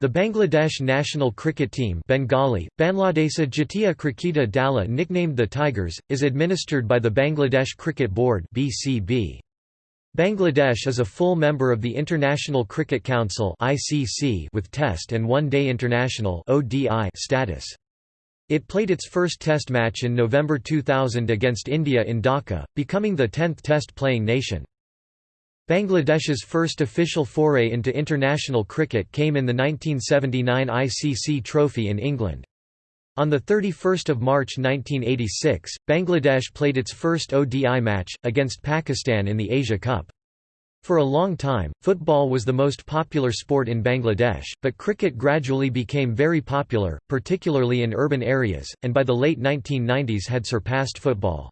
The Bangladesh national cricket team Bengali, Bangladesa Jatiya Kriketa Dala nicknamed the Tigers, is administered by the Bangladesh Cricket Board BCB. Bangladesh is a full member of the International Cricket Council ICC with Test and One-Day International ODI status. It played its first Test match in November 2000 against India in Dhaka, becoming the 10th Test playing nation. Bangladesh's first official foray into international cricket came in the 1979 ICC Trophy in England. On 31 March 1986, Bangladesh played its first ODI match, against Pakistan in the Asia Cup. For a long time, football was the most popular sport in Bangladesh, but cricket gradually became very popular, particularly in urban areas, and by the late 1990s had surpassed football.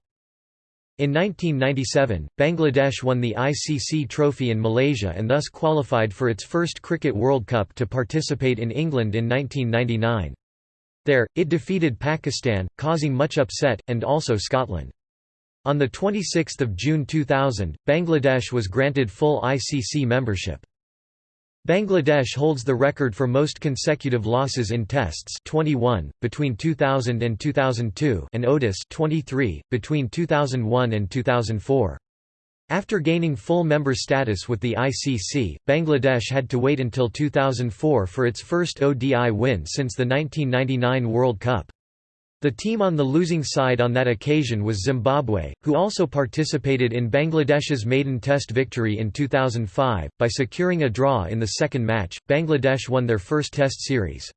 In 1997, Bangladesh won the ICC Trophy in Malaysia and thus qualified for its first Cricket World Cup to participate in England in 1999. There, it defeated Pakistan, causing much upset, and also Scotland. On 26 June 2000, Bangladesh was granted full ICC membership. Bangladesh holds the record for most consecutive losses in tests 21, between 2000 and 2002 and ODIs 23, between 2001 and 2004. After gaining full member status with the ICC, Bangladesh had to wait until 2004 for its first ODI win since the 1999 World Cup. The team on the losing side on that occasion was Zimbabwe, who also participated in Bangladesh's maiden Test victory in 2005. By securing a draw in the second match, Bangladesh won their first Test series.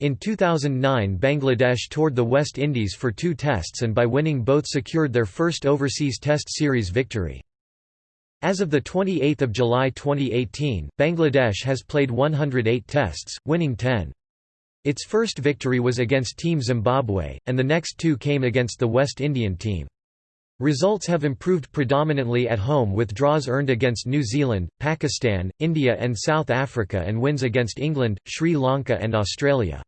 In 2009 Bangladesh toured the West Indies for two tests and by winning both secured their first overseas Test series victory. As of 28 July 2018, Bangladesh has played 108 tests, winning 10. Its first victory was against Team Zimbabwe, and the next two came against the West Indian team. Results have improved predominantly at home with draws earned against New Zealand, Pakistan, India and South Africa and wins against England, Sri Lanka and Australia.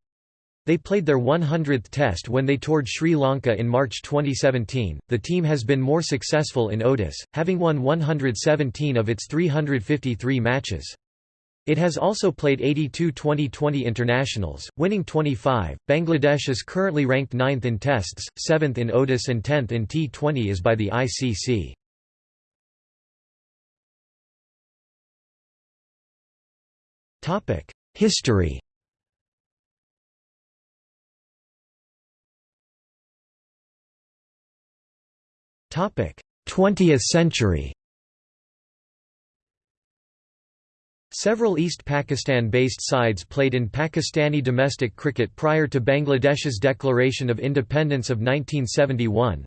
They played their 100th test when they toured Sri Lanka in March 2017. The team has been more successful in ODIs, having won 117 of its 353 matches. It has also played 82 Twenty20 internationals, winning 25. Bangladesh is currently ranked 9th in tests, 7th in ODIs and 10th in T20Is by the ICC. Topic: History. Topic: 20th century. Several East Pakistan-based sides played in Pakistani domestic cricket prior to Bangladesh's declaration of independence of 1971.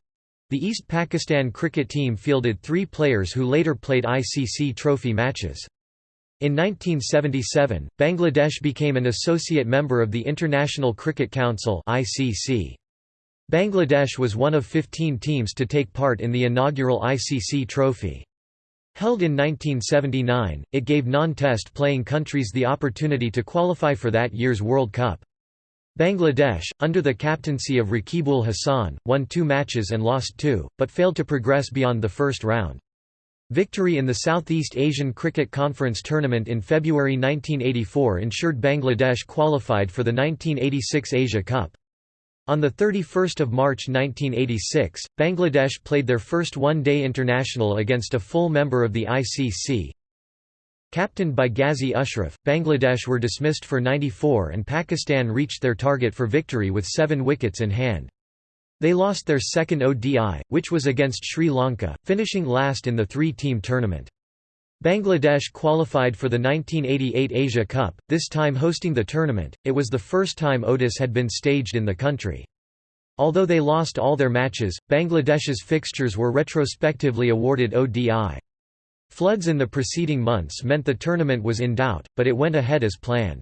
The East Pakistan cricket team fielded three players who later played ICC trophy matches. In 1977, Bangladesh became an associate member of the International Cricket Council (ICC). Bangladesh was one of 15 teams to take part in the inaugural ICC trophy. Held in 1979, it gave non-test playing countries the opportunity to qualify for that year's World Cup. Bangladesh, under the captaincy of Raqibul Hassan, won two matches and lost two, but failed to progress beyond the first round. Victory in the Southeast Asian Cricket Conference tournament in February 1984 ensured Bangladesh qualified for the 1986 Asia Cup. On 31 March 1986, Bangladesh played their first one-day international against a full member of the ICC. Captained by Ghazi Ashraf, Bangladesh were dismissed for 94 and Pakistan reached their target for victory with seven wickets in hand. They lost their second ODI, which was against Sri Lanka, finishing last in the three-team tournament. Bangladesh qualified for the 1988 Asia Cup, this time hosting the tournament. It was the first time ODIs had been staged in the country. Although they lost all their matches, Bangladesh's fixtures were retrospectively awarded ODI. Floods in the preceding months meant the tournament was in doubt, but it went ahead as planned.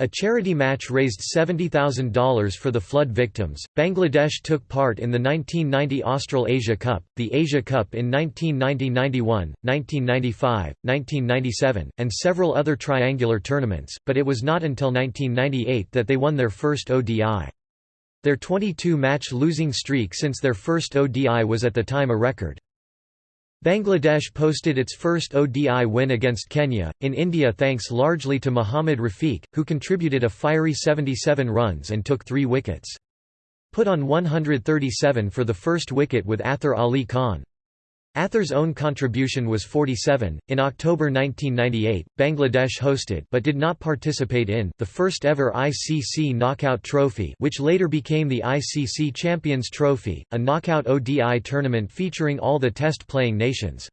A charity match raised $70,000 for the flood victims. Bangladesh took part in the 1990 Austral Asia Cup, the Asia Cup in 1990 91, 1995, 1997, and several other triangular tournaments, but it was not until 1998 that they won their first ODI. Their 22 match losing streak since their first ODI was at the time a record. Bangladesh posted its first ODI win against Kenya, in India thanks largely to Mohammad Rafiq, who contributed a fiery 77 runs and took three wickets. Put on 137 for the first wicket with Athar Ali Khan. Athar's own contribution was 47. In October 1998, Bangladesh hosted but did not participate in the first ever ICC Knockout Trophy, which later became the ICC Champions Trophy, a knockout ODI tournament featuring all the test playing nations.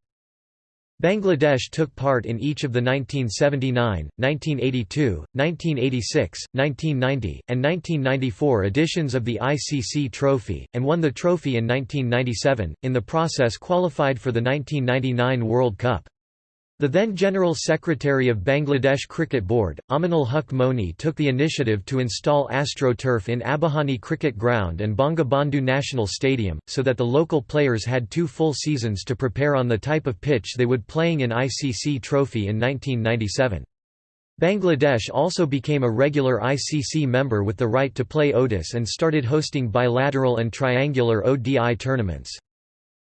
Bangladesh took part in each of the 1979, 1982, 1986, 1990, and 1994 editions of the ICC Trophy, and won the trophy in 1997, in the process qualified for the 1999 World Cup. The then General Secretary of Bangladesh Cricket Board, Aminul Huq Moni took the initiative to install AstroTurf in Abahani Cricket Ground and Bangabandhu National Stadium, so that the local players had two full seasons to prepare on the type of pitch they would playing in ICC Trophy in 1997. Bangladesh also became a regular ICC member with the right to play ODIs and started hosting bilateral and triangular ODI tournaments.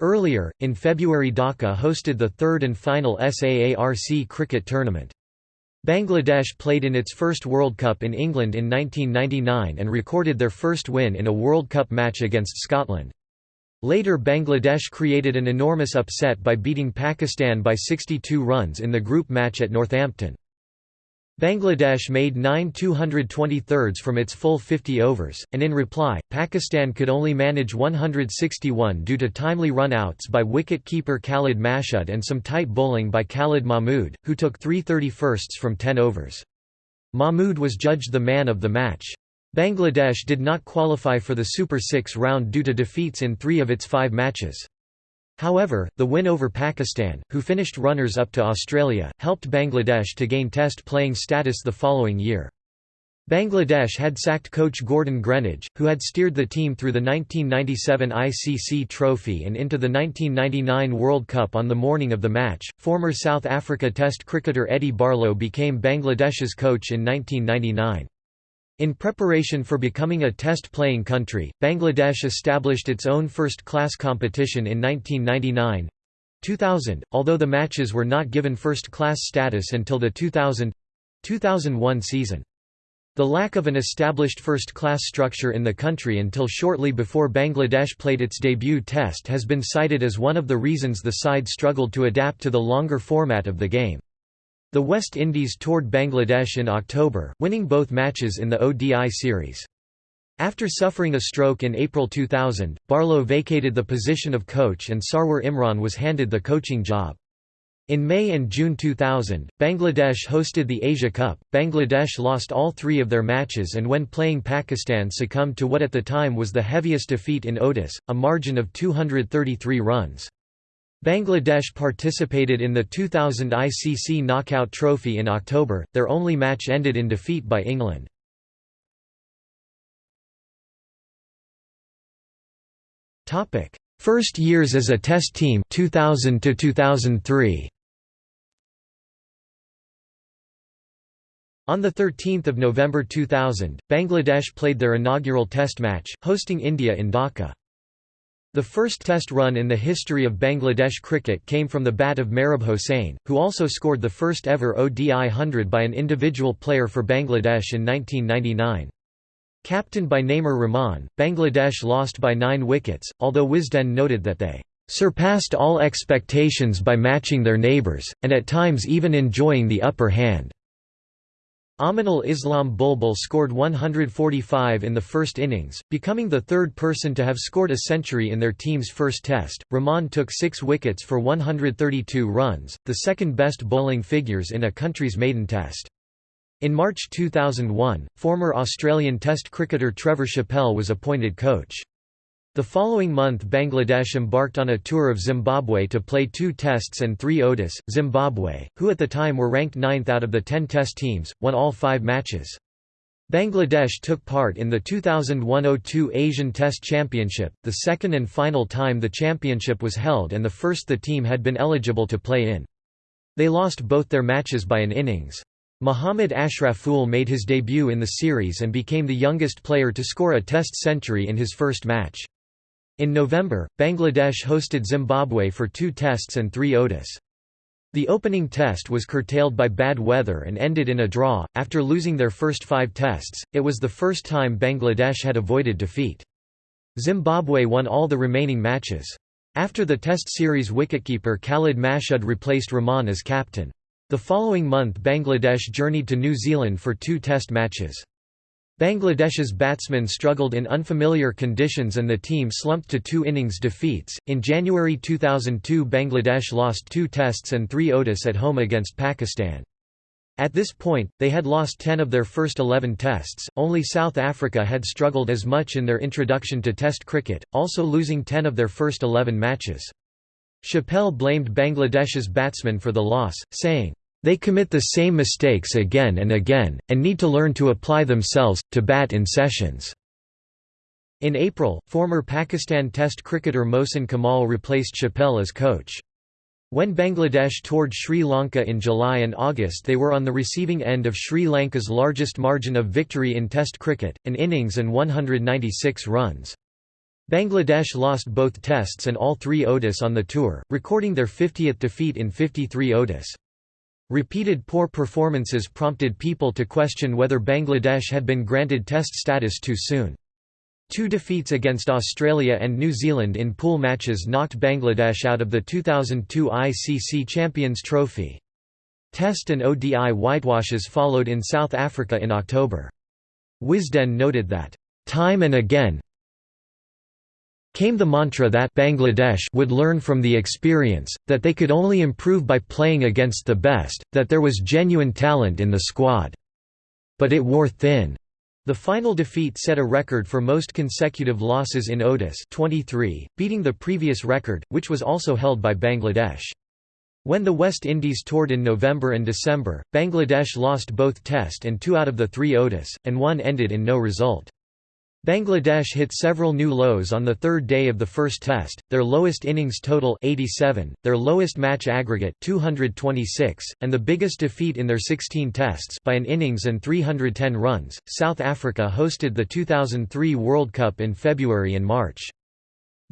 Earlier, in February Dhaka hosted the third and final SAARC cricket tournament. Bangladesh played in its first World Cup in England in 1999 and recorded their first win in a World Cup match against Scotland. Later Bangladesh created an enormous upset by beating Pakistan by 62 runs in the group match at Northampton. Bangladesh made 9 223s from its full 50 overs, and in reply, Pakistan could only manage 161 due to timely run-outs by wicket-keeper Khalid Mashud and some tight bowling by Khalid Mahmood, who took 3 31sts from 10 overs. Mahmood was judged the man of the match. Bangladesh did not qualify for the Super 6 round due to defeats in three of its five matches. However, the win over Pakistan, who finished runners-up to Australia, helped Bangladesh to gain Test playing status the following year. Bangladesh had sacked coach Gordon Greenidge, who had steered the team through the 1997 ICC Trophy and into the 1999 World Cup on the morning of the match. Former South Africa Test cricketer Eddie Barlow became Bangladesh's coach in 1999. In preparation for becoming a test-playing country, Bangladesh established its own first-class competition in 1999 2000, although the matches were not given first-class status until the 2000–2001 season. The lack of an established first-class structure in the country until shortly before Bangladesh played its debut test has been cited as one of the reasons the side struggled to adapt to the longer format of the game. The West Indies toured Bangladesh in October, winning both matches in the ODI series. After suffering a stroke in April 2000, Barlow vacated the position of coach and Sarwar Imran was handed the coaching job. In May and June 2000, Bangladesh hosted the Asia Cup. Bangladesh lost all three of their matches and when playing Pakistan succumbed to what at the time was the heaviest defeat in ODIs, a margin of 233 runs. Bangladesh participated in the 2000 ICC Knockout Trophy in October, their only match ended in defeat by England. First years as a test team 2000 to 2003 On 13 November 2000, Bangladesh played their inaugural test match, hosting India in Dhaka. The first test run in the history of Bangladesh cricket came from the bat of Mehrab Hossain, who also scored the first ever ODI 100 by an individual player for Bangladesh in 1999. Captained by Naimur Rahman, Bangladesh lost by nine wickets, although Wisden noted that they "...surpassed all expectations by matching their neighbours, and at times even enjoying the upper hand." Aminul Islam Bulbul scored 145 in the first innings, becoming the third person to have scored a century in their team's first test. Rahman took six wickets for 132 runs, the second best bowling figures in a country's maiden test. In March 2001, former Australian Test cricketer Trevor Chappell was appointed coach. The following month Bangladesh embarked on a tour of Zimbabwe to play two tests and three ODIs. Zimbabwe, who at the time were ranked ninth out of the ten test teams, won all five matches. Bangladesh took part in the 2001–02 Asian Test Championship, the second and final time the championship was held and the first the team had been eligible to play in. They lost both their matches by an innings. Muhammad Ashraful made his debut in the series and became the youngest player to score a Test century in his first match. In November, Bangladesh hosted Zimbabwe for two tests and three ODIs. The opening test was curtailed by bad weather and ended in a draw. After losing their first five tests, it was the first time Bangladesh had avoided defeat. Zimbabwe won all the remaining matches. After the Test series wicketkeeper Khalid Mashud replaced Rahman as captain. The following month Bangladesh journeyed to New Zealand for two Test matches. Bangladesh's batsmen struggled in unfamiliar conditions and the team slumped to two innings defeats. In January 2002, Bangladesh lost two tests and three ODIs at home against Pakistan. At this point, they had lost 10 of their first 11 tests, only South Africa had struggled as much in their introduction to Test cricket, also losing 10 of their first 11 matches. Chappell blamed Bangladesh's batsmen for the loss, saying, they commit the same mistakes again and again, and need to learn to apply themselves, to bat in sessions." In April, former Pakistan Test cricketer Mohsin Kamal replaced Chappell as coach. When Bangladesh toured Sri Lanka in July and August they were on the receiving end of Sri Lanka's largest margin of victory in Test cricket, an innings and 196 runs. Bangladesh lost both Tests and all three ODIs on the tour, recording their 50th defeat in 53 ODIs. Repeated poor performances prompted people to question whether Bangladesh had been granted Test status too soon. Two defeats against Australia and New Zealand in pool matches knocked Bangladesh out of the 2002 ICC Champions Trophy. Test and ODI whitewashes followed in South Africa in October. Wisden noted that, "...time and again, came the mantra that Bangladesh would learn from the experience, that they could only improve by playing against the best, that there was genuine talent in the squad. But it wore thin. The final defeat set a record for most consecutive losses in ODIs 23, beating the previous record, which was also held by Bangladesh. When the West Indies toured in November and December, Bangladesh lost both Test and two out of the three ODIs, and one ended in no result. Bangladesh hit several new lows on the third day of the first test, their lowest innings total 87, their lowest match aggregate 226, and the biggest defeat in their 16 tests by an innings and 310 runs. South Africa hosted the 2003 World Cup in February and March.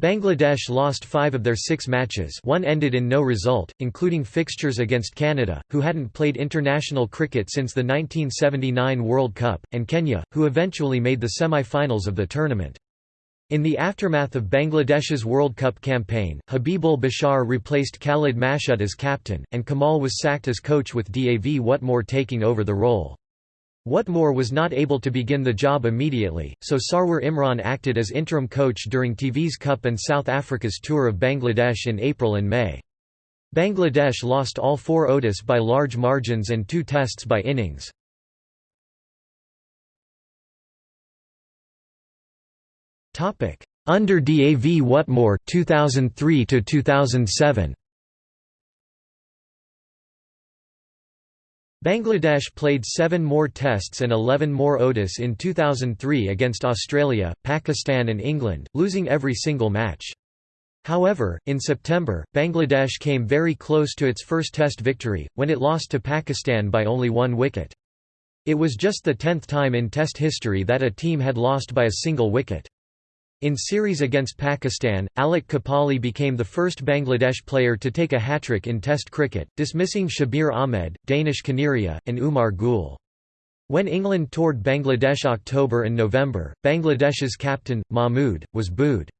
Bangladesh lost five of their six matches one ended in no result, including fixtures against Canada, who hadn't played international cricket since the 1979 World Cup, and Kenya, who eventually made the semi-finals of the tournament. In the aftermath of Bangladesh's World Cup campaign, Habibul Bashar replaced Khalid Mashud as captain, and Kamal was sacked as coach with Dav Whatmore taking over the role. Whatmore was not able to begin the job immediately, so Sarwar Imran acted as interim coach during TVS Cup and South Africa's tour of Bangladesh in April and May. Bangladesh lost all four ODIs by large margins and two tests by innings. Under Dav Whatmore 2003 to 2007 Bangladesh played seven more Tests and 11 more ODIs in 2003 against Australia, Pakistan and England, losing every single match. However, in September, Bangladesh came very close to its first Test victory, when it lost to Pakistan by only one wicket. It was just the tenth time in Test history that a team had lost by a single wicket. In series against Pakistan, Alok Kapali became the first Bangladesh player to take a hat-trick in Test cricket, dismissing Shabir Ahmed, Danish Kaneria, and Umar Gul. When England toured Bangladesh October and November, Bangladesh's captain, Mahmood, was booed.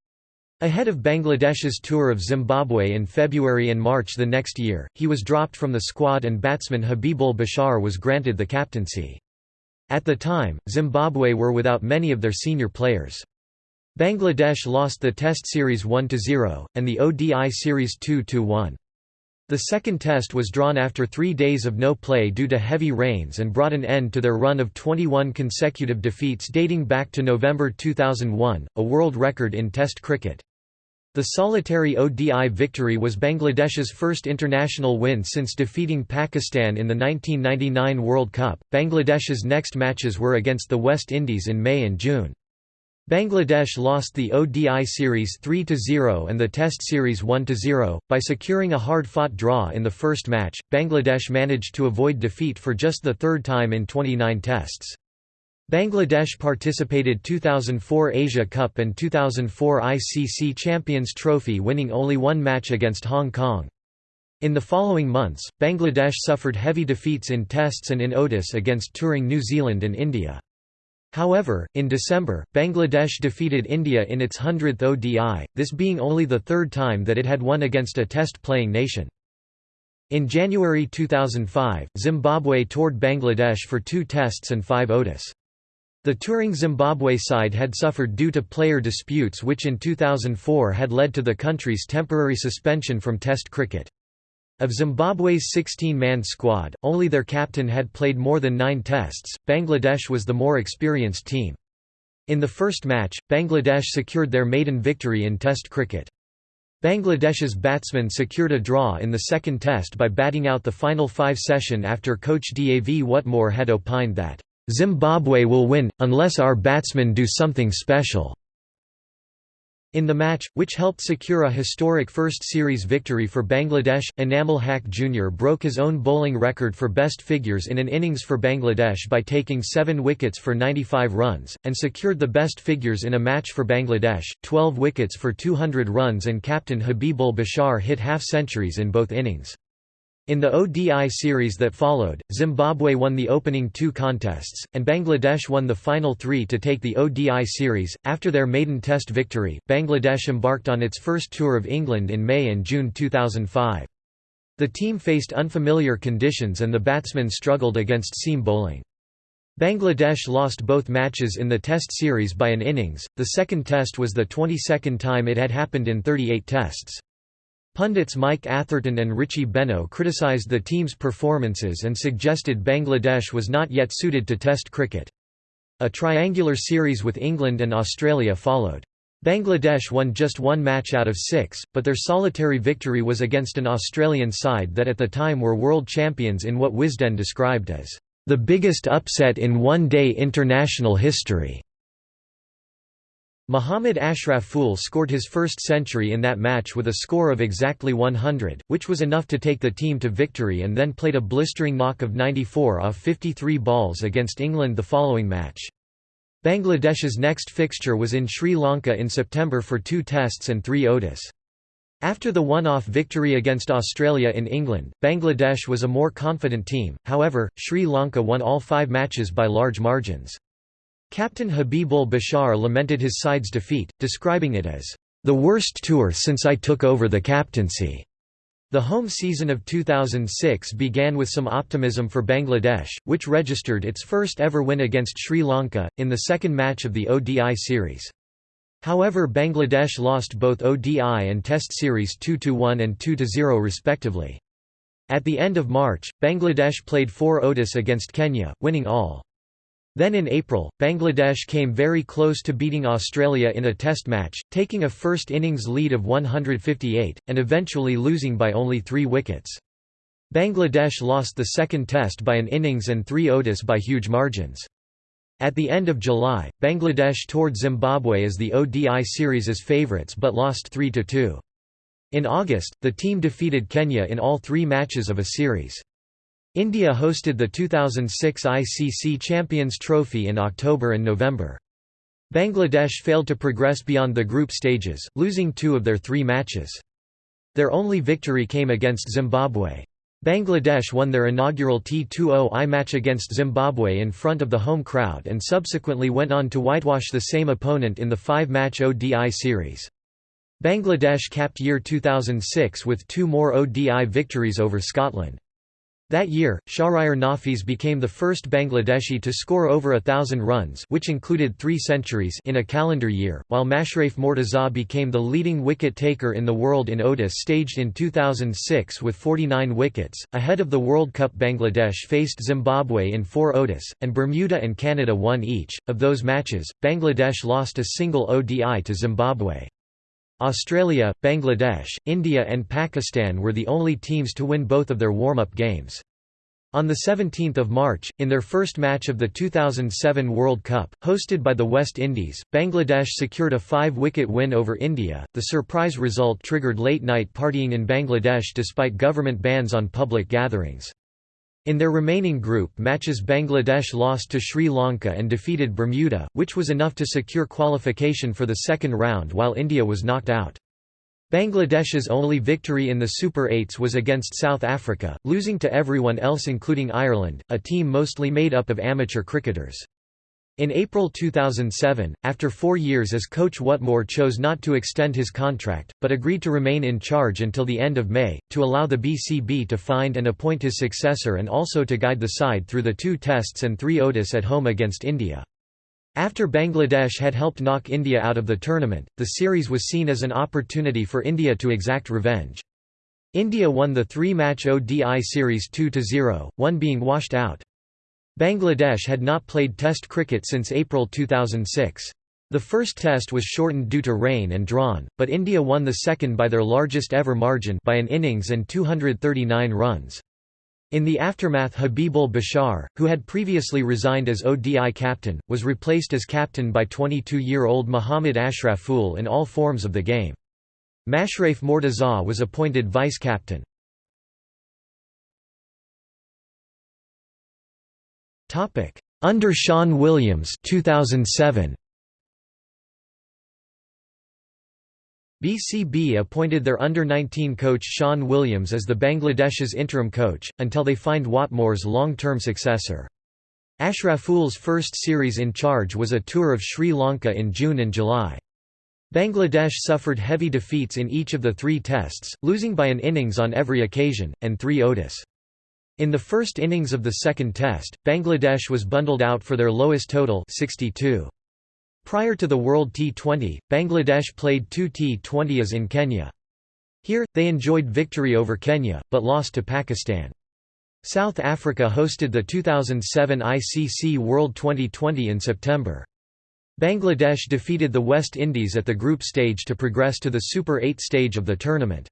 Ahead of Bangladesh's tour of Zimbabwe in February and March the next year, he was dropped from the squad and batsman Habibul Bashar was granted the captaincy. At the time, Zimbabwe were without many of their senior players. Bangladesh lost the Test Series 1–0, and the ODI Series 2–1. The second test was drawn after three days of no play due to heavy rains and brought an end to their run of 21 consecutive defeats dating back to November 2001, a world record in Test cricket. The solitary ODI victory was Bangladesh's first international win since defeating Pakistan in the 1999 World Cup. Bangladesh's next matches were against the West Indies in May and June. Bangladesh lost the ODI series 3–0 and the Test series 1–0. By securing a hard-fought draw in the first match, Bangladesh managed to avoid defeat for just the third time in 29 tests. Bangladesh participated 2004 Asia Cup and 2004 ICC Champions Trophy winning only one match against Hong Kong. In the following months, Bangladesh suffered heavy defeats in tests and in ODIs against touring New Zealand and India. However, in December, Bangladesh defeated India in its 100th ODI, this being only the third time that it had won against a test-playing nation. In January 2005, Zimbabwe toured Bangladesh for two tests and five ODIs. The touring Zimbabwe side had suffered due to player disputes which in 2004 had led to the country's temporary suspension from Test cricket. Of Zimbabwe's 16-man squad, only their captain had played more than nine tests, Bangladesh was the more experienced team. In the first match, Bangladesh secured their maiden victory in Test cricket. Bangladesh's batsmen secured a draw in the second test by batting out the final five session after coach Dav Whatmore had opined that Zimbabwe will win, unless our batsmen do something special. In the match, which helped secure a historic first series victory for Bangladesh, Enamul Haque Jr. broke his own bowling record for best figures in an innings for Bangladesh by taking seven wickets for 95 runs, and secured the best figures in a match for Bangladesh, 12 wickets for 200 runs and captain Habibul Bashar hit half-centuries in both innings. In the ODI series that followed, Zimbabwe won the opening two contests, and Bangladesh won the final three to take the ODI series. After their maiden Test victory, Bangladesh embarked on its first tour of England in May and June 2005. The team faced unfamiliar conditions and the batsmen struggled against seam bowling. Bangladesh lost both matches in the Test series by an innings, the second Test was the 22nd time it had happened in 38 Tests. Pundits Mike Atherton and Richie Benaud criticised the team's performances and suggested Bangladesh was not yet suited to Test cricket. A triangular series with England and Australia followed. Bangladesh won just one match out of six, but their solitary victory was against an Australian side that at the time were world champions in what Wisden described as, "...the biggest upset in one-day international history." Muhammad Ashraful scored his first century in that match with a score of exactly 100, which was enough to take the team to victory and then played a blistering knock of 94 off 53 balls against England the following match. Bangladesh's next fixture was in Sri Lanka in September for two tests and three ODIs. After the one-off victory against Australia in England, Bangladesh was a more confident team, however, Sri Lanka won all five matches by large margins. Captain Habibul Bashar lamented his side's defeat, describing it as, "...the worst tour since I took over the captaincy." The home season of 2006 began with some optimism for Bangladesh, which registered its first ever win against Sri Lanka, in the second match of the ODI series. However Bangladesh lost both ODI and Test series 2–1 and 2–0 respectively. At the end of March, Bangladesh played four ODIs against Kenya, winning all. Then in April, Bangladesh came very close to beating Australia in a test match, taking a first innings lead of 158, and eventually losing by only three wickets. Bangladesh lost the second test by an innings and three ODIs by huge margins. At the end of July, Bangladesh toured Zimbabwe as the ODI series' favourites but lost 3–2. In August, the team defeated Kenya in all three matches of a series. India hosted the 2006 ICC Champions Trophy in October and November. Bangladesh failed to progress beyond the group stages, losing two of their three matches. Their only victory came against Zimbabwe. Bangladesh won their inaugural T20I match against Zimbabwe in front of the home crowd and subsequently went on to whitewash the same opponent in the five-match ODI series. Bangladesh capped year 2006 with two more ODI victories over Scotland. That year, Shahryar Nafees became the first Bangladeshi to score over a thousand runs which included three centuries in a calendar year, while Mashrafe Mortaza became the leading wicket-taker in the world in ODIs staged in 2006 with 49 wickets. Ahead of the World Cup Bangladesh faced Zimbabwe in four ODIs, and Bermuda and Canada won each. Of those matches, Bangladesh lost a single ODI to Zimbabwe. Australia, Bangladesh, India and Pakistan were the only teams to win both of their warm-up games. On 17 March, in their first match of the 2007 World Cup, hosted by the West Indies, Bangladesh secured a five-wicket win over India. The surprise result triggered late-night partying in Bangladesh despite government bans on public gatherings. In their remaining group matches Bangladesh lost to Sri Lanka and defeated Bermuda, which was enough to secure qualification for the second round while India was knocked out. Bangladesh's only victory in the Super 8s was against South Africa, losing to everyone else including Ireland, a team mostly made up of amateur cricketers. In April 2007, after four years as coach Whatmore chose not to extend his contract, but agreed to remain in charge until the end of May, to allow the BCB to find and appoint his successor and also to guide the side through the two tests and three ODIs at home against India. After Bangladesh had helped knock India out of the tournament, the series was seen as an opportunity for India to exact revenge. India won the three-match ODI series 2–0, one being washed out. Bangladesh had not played Test cricket since April 2006. The first test was shortened due to rain and drawn, but India won the second by their largest ever margin by an innings and 239 runs. In the aftermath Habibul Bashar, who had previously resigned as ODI captain, was replaced as captain by 22-year-old Muhammad Ashraful in all forms of the game. Mashrafe Mortaza was appointed vice-captain. Topic: Under Sean Williams 2007. BCB appointed their under-19 coach Sean Williams as the Bangladesh's interim coach, until they find Whatmore's long-term successor. Ashraful's first series in charge was a tour of Sri Lanka in June and July. Bangladesh suffered heavy defeats in each of the three tests, losing by an innings on every occasion, and three ODIs. In the first innings of the second test, Bangladesh was bundled out for their lowest total 62. Prior to the World T20, Bangladesh played two T20s in Kenya. Here, they enjoyed victory over Kenya, but lost to Pakistan. South Africa hosted the 2007 ICC World Twenty20 in September. Bangladesh defeated the West Indies at the group stage to progress to the Super 8 stage of the tournament.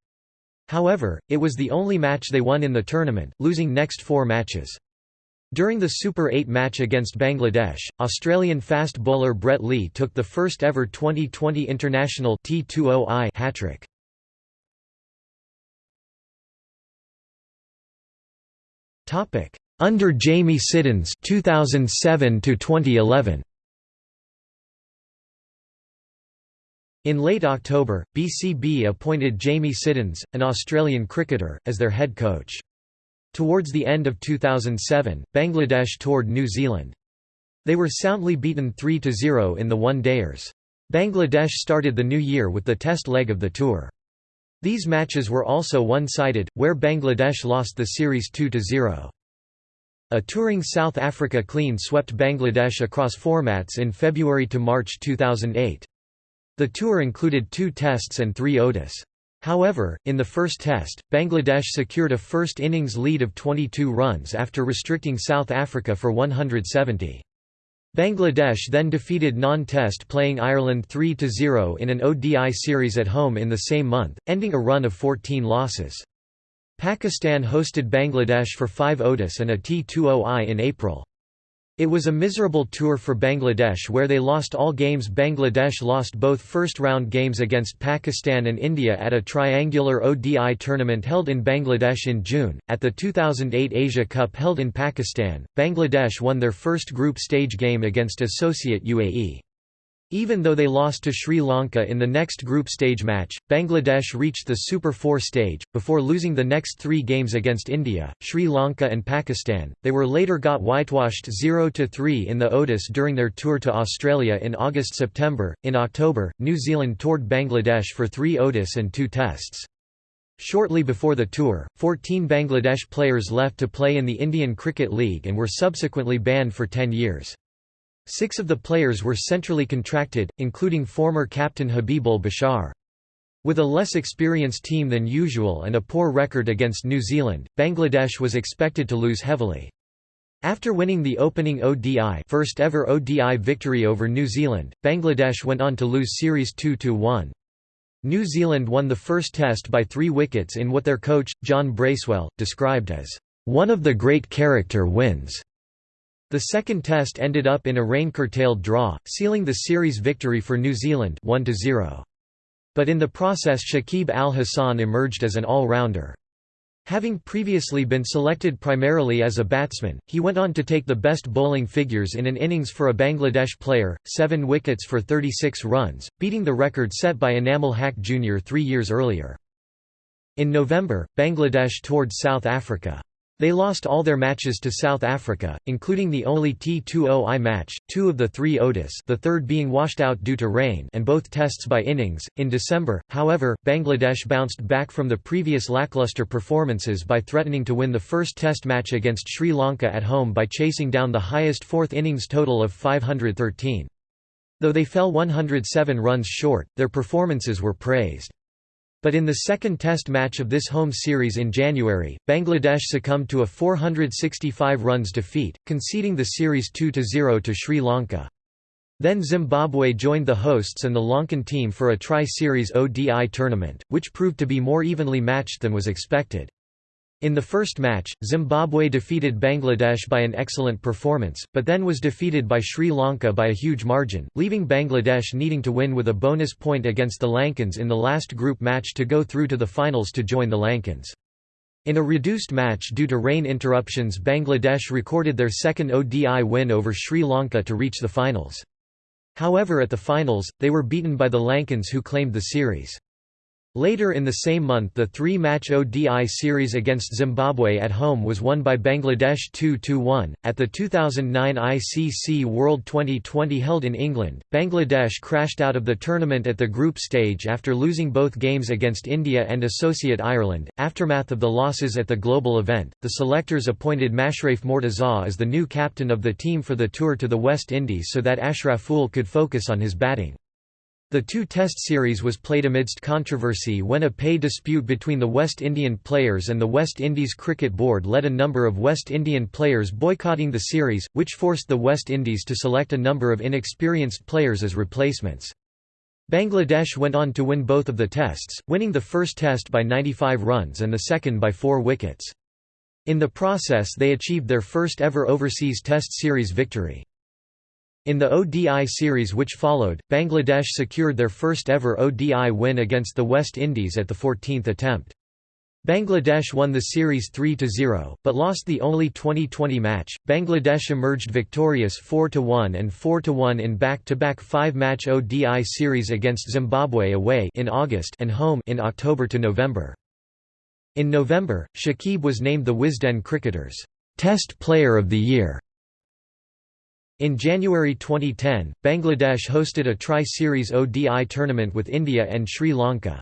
However, it was the only match they won in the tournament, losing next four matches. During the Super 8 match against Bangladesh, Australian fast bowler Brett Lee took the first ever Twenty20 international T20I hat-trick. Under Jamie Siddons 2007 to 2011 In late October, BCB appointed Jamie Siddons, an Australian cricketer, as their head coach. Towards the end of 2007, Bangladesh toured New Zealand. They were soundly beaten 3–0 in the one-dayers. Bangladesh started the new year with the test leg of the tour. These matches were also one-sided, where Bangladesh lost the series 2–0. A touring South Africa clean swept Bangladesh across formats in February to March 2008. The tour included two tests and three ODIs. However, in the first test, Bangladesh secured a first innings lead of 22 runs after restricting South Africa for 170. Bangladesh then defeated non-test playing Ireland 3–0 in an ODI series at home in the same month, ending a run of 14 losses. Pakistan hosted Bangladesh for five ODIs and a T20I in April. It was a miserable tour for Bangladesh where they lost all games Bangladesh lost both first-round games against Pakistan and India at a triangular ODI tournament held in Bangladesh in June. At the 2008 Asia Cup held in Pakistan, Bangladesh won their first group stage game against associate UAE. Even though they lost to Sri Lanka in the next group stage match, Bangladesh reached the Super 4 stage, before losing the next three games against India, Sri Lanka and Pakistan. They were later got whitewashed 0–3 in the ODIs during their tour to Australia in August–September. In October, New Zealand toured Bangladesh for three ODIs and two tests. Shortly before the tour, 14 Bangladesh players left to play in the Indian Cricket League and were subsequently banned for 10 years. Six of the players were centrally contracted, including former captain Habibul Bashar. With a less experienced team than usual and a poor record against New Zealand, Bangladesh was expected to lose heavily. After winning the opening ODI first ever ODI victory over New Zealand, Bangladesh went on to lose Series 2–1. New Zealand won the first test by three wickets in what their coach, John Bracewell, described as, "...one of the great character wins." The second test ended up in a rain-curtailed draw, sealing the series victory for New Zealand 1 -0. But in the process Shakib Al Hasan emerged as an all-rounder. Having previously been selected primarily as a batsman, he went on to take the best bowling figures in an innings for a Bangladesh player, seven wickets for 36 runs, beating the record set by Enamul Haque Jr. three years earlier. In November, Bangladesh toured South Africa. They lost all their matches to South Africa, including the only T20I match, two of the three ODIs the third being washed out due to rain and both tests by innings. In December, however, Bangladesh bounced back from the previous lackluster performances by threatening to win the first test match against Sri Lanka at home by chasing down the highest fourth innings total of 513. Though they fell 107 runs short, their performances were praised. But in the second test match of this home series in January, Bangladesh succumbed to a 465 runs defeat, conceding the series 2–0 to Sri Lanka. Then Zimbabwe joined the hosts and the Lankan team for a tri-series ODI tournament, which proved to be more evenly matched than was expected. In the first match, Zimbabwe defeated Bangladesh by an excellent performance, but then was defeated by Sri Lanka by a huge margin, leaving Bangladesh needing to win with a bonus point against the Lankans in the last group match to go through to the finals to join the Lankans. In a reduced match due to rain interruptions Bangladesh recorded their second ODI win over Sri Lanka to reach the finals. However at the finals, they were beaten by the Lankans who claimed the series. Later in the same month the three-match ODI series against Zimbabwe at home was won by Bangladesh 2–1. At the 2009 ICC World Twenty20 held in England, Bangladesh crashed out of the tournament at the group stage after losing both games against India and associate Ireland. Aftermath of the losses at the global event, the selectors appointed Mashrafe Mortaza as the new captain of the team for the tour to the West Indies so that Ashraful could focus on his batting. The two-test series was played amidst controversy when a pay dispute between the West Indian players and the West Indies Cricket Board led a number of West Indian players boycotting the series, which forced the West Indies to select a number of inexperienced players as replacements. Bangladesh went on to win both of the tests, winning the first test by 95 runs and the second by four wickets. In the process they achieved their first ever overseas test series victory. In the ODI series which followed, Bangladesh secured their first ever ODI win against the West Indies at the 14th attempt. Bangladesh won the series 3–0, but lost the only Twenty20 match. Bangladesh emerged victorious 4–1 and 4–1 in back-to-back five-match ODI series against Zimbabwe away in August and home in October to November. In November, Shakib was named the Wisden Cricketers' Test Player of the Year in January 2010, Bangladesh hosted a tri-series ODI tournament with India and Sri Lanka.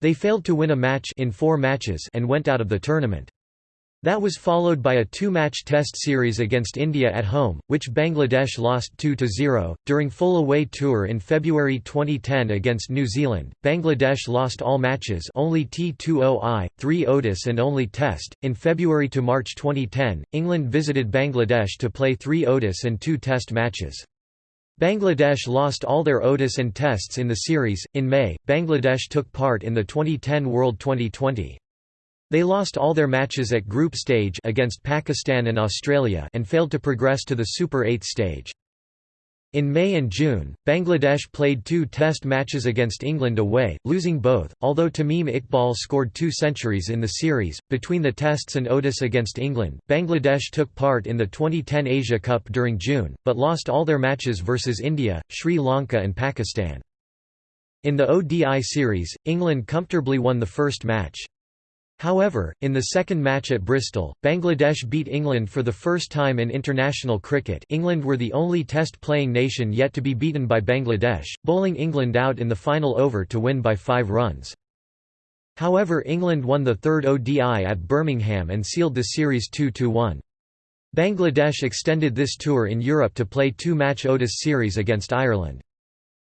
They failed to win a match in four matches and went out of the tournament. That was followed by a two-match test series against India at home, which Bangladesh lost 2–0. During full away tour in February 2010 against New Zealand, Bangladesh lost all matches only T20I, 3 ODIs and only Test. In February to March 2010, England visited Bangladesh to play 3 ODIs and 2 Test matches. Bangladesh lost all their ODIs and Tests in the series. In May, Bangladesh took part in the 2010 World Twenty20. They lost all their matches at group stage against Pakistan and Australia and failed to progress to the Super 8 stage. In May and June, Bangladesh played two test matches against England away, losing both, although Tamim Iqbal scored two centuries in the series. Between the tests and ODIs against England, Bangladesh took part in the 2010 Asia Cup during June, but lost all their matches versus India, Sri Lanka and Pakistan. In the ODI series, England comfortably won the first match. However, in the second match at Bristol, Bangladesh beat England for the first time in international cricket England were the only test-playing nation yet to be beaten by Bangladesh, bowling England out in the final over to win by five runs. However England won the third ODI at Birmingham and sealed the series 2–1. Bangladesh extended this tour in Europe to play two-match ODIs series against Ireland.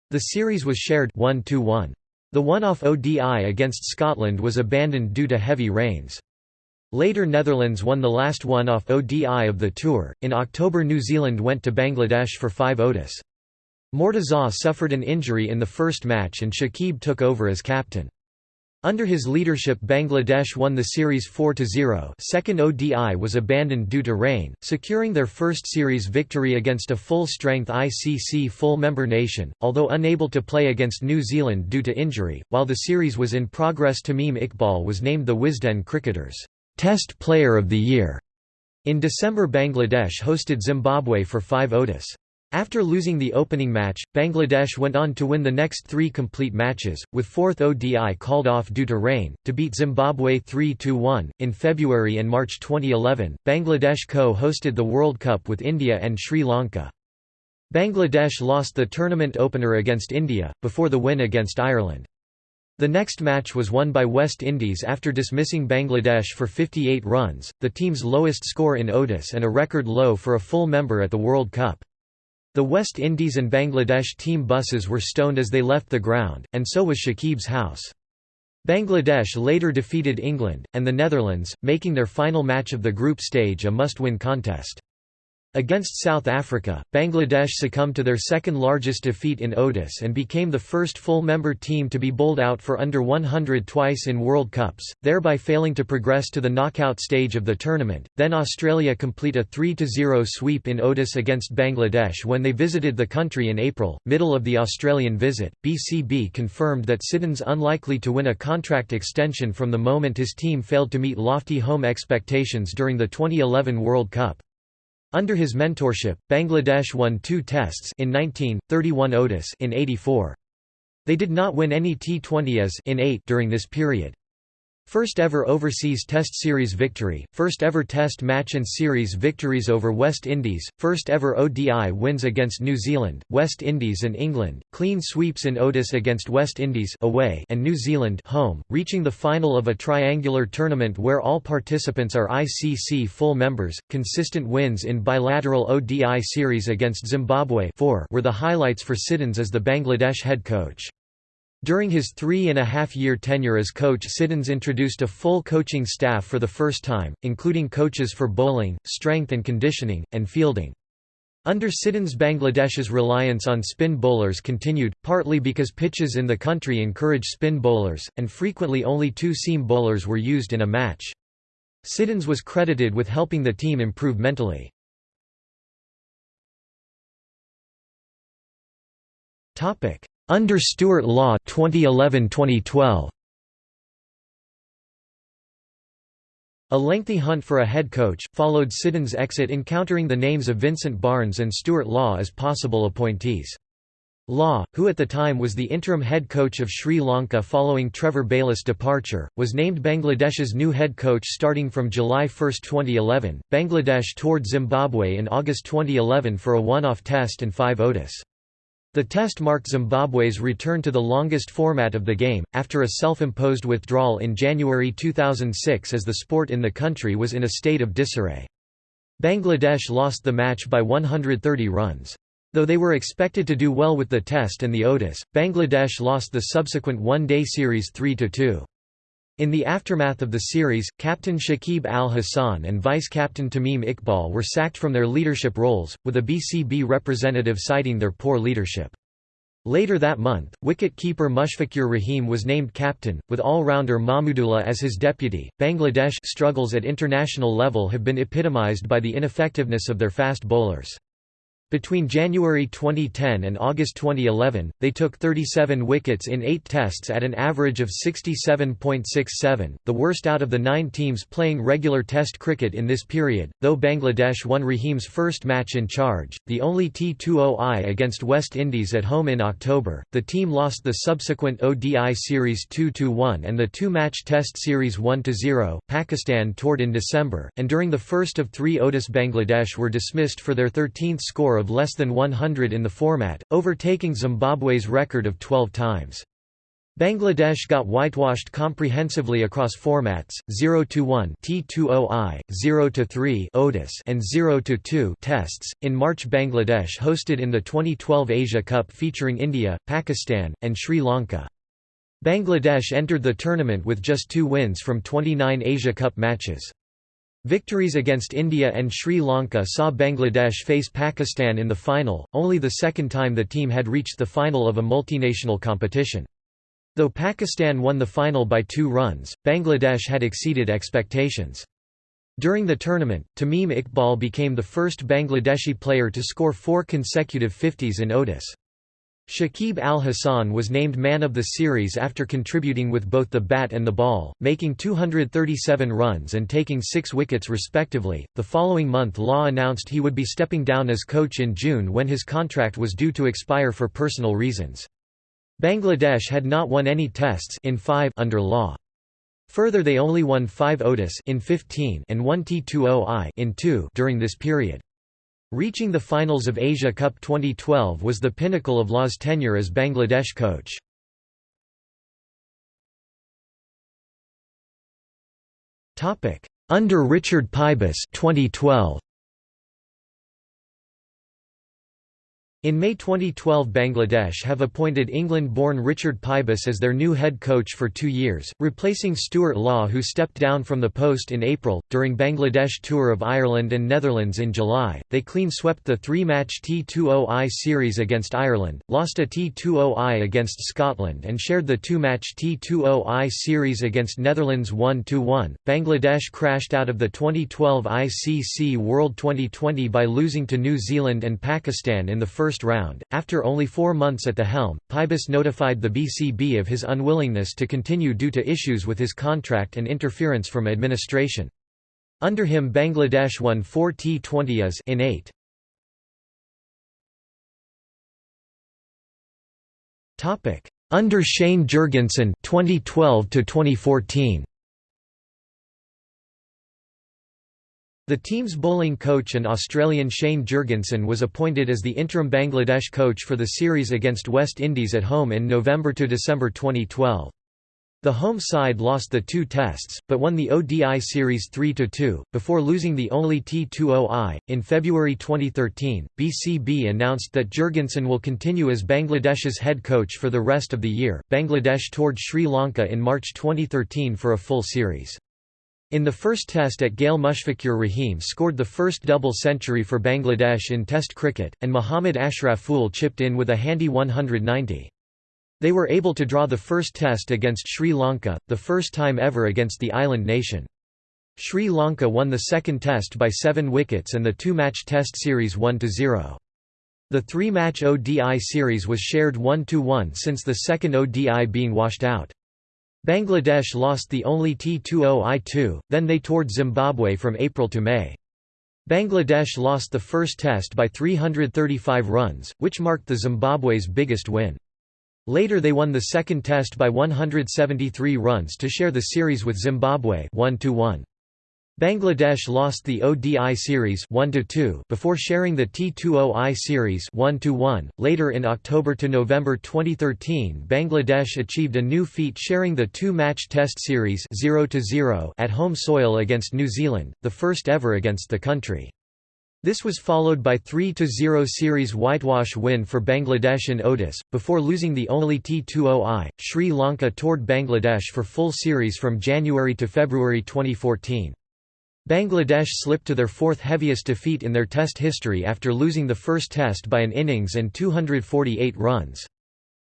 The series was shared 1 -1. The one-off ODI against Scotland was abandoned due to heavy rains. Later Netherlands won the last one-off ODI of the tour. In October New Zealand went to Bangladesh for 5 ODIs. Mortaza suffered an injury in the first match and Shakib took over as captain. Under his leadership Bangladesh won the series 4–0 second ODI was abandoned due to rain, securing their first series victory against a full-strength ICC full-member nation, although unable to play against New Zealand due to injury. While the series was in progress Tamim Iqbal was named the Wisden Cricketers' Test Player of the Year. In December Bangladesh hosted Zimbabwe for 5 ODIs. After losing the opening match, Bangladesh went on to win the next three complete matches, with fourth ODI called off due to rain, to beat Zimbabwe 3–1. In February and March 2011, Bangladesh co-hosted the World Cup with India and Sri Lanka. Bangladesh lost the tournament opener against India, before the win against Ireland. The next match was won by West Indies after dismissing Bangladesh for 58 runs, the team's lowest score in ODIs and a record low for a full member at the World Cup. The West Indies and Bangladesh team buses were stoned as they left the ground, and so was Shakib's house. Bangladesh later defeated England, and the Netherlands, making their final match of the group stage a must-win contest. Against South Africa, Bangladesh succumbed to their second-largest defeat in ODIs and became the first full-member team to be bowled out for under 100 twice in World Cups, thereby failing to progress to the knockout stage of the tournament. Then Australia complete a 3-0 sweep in ODIs against Bangladesh when they visited the country in April. Middle of the Australian visit, BCB confirmed that Siddons unlikely to win a contract extension from the moment his team failed to meet lofty home expectations during the 2011 World Cup. Under his mentorship, Bangladesh won two tests in 19, 31 ODIs in 84. They did not win any T20s in 8 during this period. First ever overseas Test Series victory, first ever Test match and series victories over West Indies, first ever ODI wins against New Zealand, West Indies and England, clean sweeps in ODIs against West Indies away and New Zealand home, reaching the final of a triangular tournament where all participants are ICC full members, consistent wins in bilateral ODI series against Zimbabwe 4 were the highlights for Siddons as the Bangladesh head coach. During his three-and-a-half-year tenure as coach Siddons introduced a full coaching staff for the first time, including coaches for bowling, strength and conditioning, and fielding. Under Siddons Bangladesh's reliance on spin bowlers continued, partly because pitches in the country encourage spin bowlers, and frequently only two seam bowlers were used in a match. Siddons was credited with helping the team improve mentally. Under Stuart Law 2011-2012 A lengthy hunt for a head coach, followed Siddons' exit encountering the names of Vincent Barnes and Stuart Law as possible appointees. Law, who at the time was the interim head coach of Sri Lanka following Trevor Bayliss' departure, was named Bangladesh's new head coach starting from July 1, 2011. Bangladesh toured Zimbabwe in August 2011 for a one-off test and five ODIs. The test marked Zimbabwe's return to the longest format of the game, after a self-imposed withdrawal in January 2006 as the sport in the country was in a state of disarray. Bangladesh lost the match by 130 runs. Though they were expected to do well with the test and the ODIs, Bangladesh lost the subsequent one-day series 3–2. In the aftermath of the series, Captain Shakib al-Hasan and Vice-Captain Tamim Iqbal were sacked from their leadership roles, with a BCB representative citing their poor leadership. Later that month, wicket-keeper Mushfiqur Rahim was named captain, with all-rounder Mahmudullah as his deputy. Bangladesh struggles at international level have been epitomized by the ineffectiveness of their fast bowlers. Between January 2010 and August 2011, they took 37 wickets in eight tests at an average of 67.67, the worst out of the nine teams playing regular test cricket in this period. Though Bangladesh won Rahim's first match in charge, the only T20I against West Indies at home in October, the team lost the subsequent ODI series 2-1 and the two-match test series 1-0. Pakistan toured in December, and during the first of three ODIs Bangladesh were dismissed for their 13th score of less than 100 in the format, overtaking Zimbabwe's record of 12 times. Bangladesh got whitewashed comprehensively across formats 0 to 1 T20I, 0 to 3 ODIs and 0-2 tests. In March Bangladesh hosted in the 2012 Asia Cup featuring India, Pakistan and Sri Lanka. Bangladesh entered the tournament with just 2 wins from 29 Asia Cup matches. Victories against India and Sri Lanka saw Bangladesh face Pakistan in the final, only the second time the team had reached the final of a multinational competition. Though Pakistan won the final by two runs, Bangladesh had exceeded expectations. During the tournament, Tamim Iqbal became the first Bangladeshi player to score four consecutive 50s in ODIs. Shakib Al Hasan was named man of the series after contributing with both the bat and the ball, making 237 runs and taking six wickets respectively. The following month, Law announced he would be stepping down as coach in June when his contract was due to expire for personal reasons. Bangladesh had not won any tests in five under Law. Further they only won 5 ODIs in 15 and 1 T20I in 2 during this period. Reaching the finals of Asia Cup 2012 was the pinnacle of Law's tenure as Bangladesh coach. Under Richard Pybus 2012. In May 2012 Bangladesh have appointed England-born Richard Pybus as their new head coach for two years, replacing Stuart Law who stepped down from the post in April. During Bangladesh tour of Ireland and Netherlands in July, they clean swept the three-match T20I series against Ireland, lost a T20I against Scotland and shared the two-match T20I series against Netherlands 1-1. Bangladesh crashed out of the 2012 ICC World Twenty20 by losing to New Zealand and Pakistan in the first first round. After only four months at the helm, Pybus notified the BCB of his unwillingness to continue due to issues with his contract and interference from administration. Under him Bangladesh won 4 T20s in 8. Topic: Under Shane Jurgensen 2012 to 2014. The team's bowling coach and Australian Shane Jurgensen was appointed as the interim Bangladesh coach for the series against West Indies at home in November to December 2012. The home side lost the two tests, but won the ODI series 3–2, before losing the only T20I. In February 2013, BCB announced that Jurgensen will continue as Bangladesh's head coach for the rest of the year. Bangladesh toured Sri Lanka in March 2013 for a full series. In the first test at Galle Mushfiqur Rahim scored the first double century for Bangladesh in Test cricket, and Mohammad Ashraful chipped in with a handy 190. They were able to draw the first test against Sri Lanka, the first time ever against the island nation. Sri Lanka won the second test by seven wickets and the two-match test series 1–0. The three-match ODI series was shared 1–1 since the second ODI being washed out. Bangladesh lost the only T20I2, then they toured Zimbabwe from April to May. Bangladesh lost the first test by 335 runs, which marked the Zimbabwe's biggest win. Later they won the second test by 173 runs to share the series with Zimbabwe 1 -1. Bangladesh lost the ODI series 1 2 before sharing the T20I series 1 1. Later in October to November 2013, Bangladesh achieved a new feat sharing the two-match test series 0 0 at home soil against New Zealand, the first ever against the country. This was followed by three to zero series whitewash win for Bangladesh in ODIs, before losing the only T20I. Sri Lanka toured Bangladesh for full series from January to February 2014. Bangladesh slipped to their fourth heaviest defeat in their Test history after losing the first Test by an innings and 248 runs.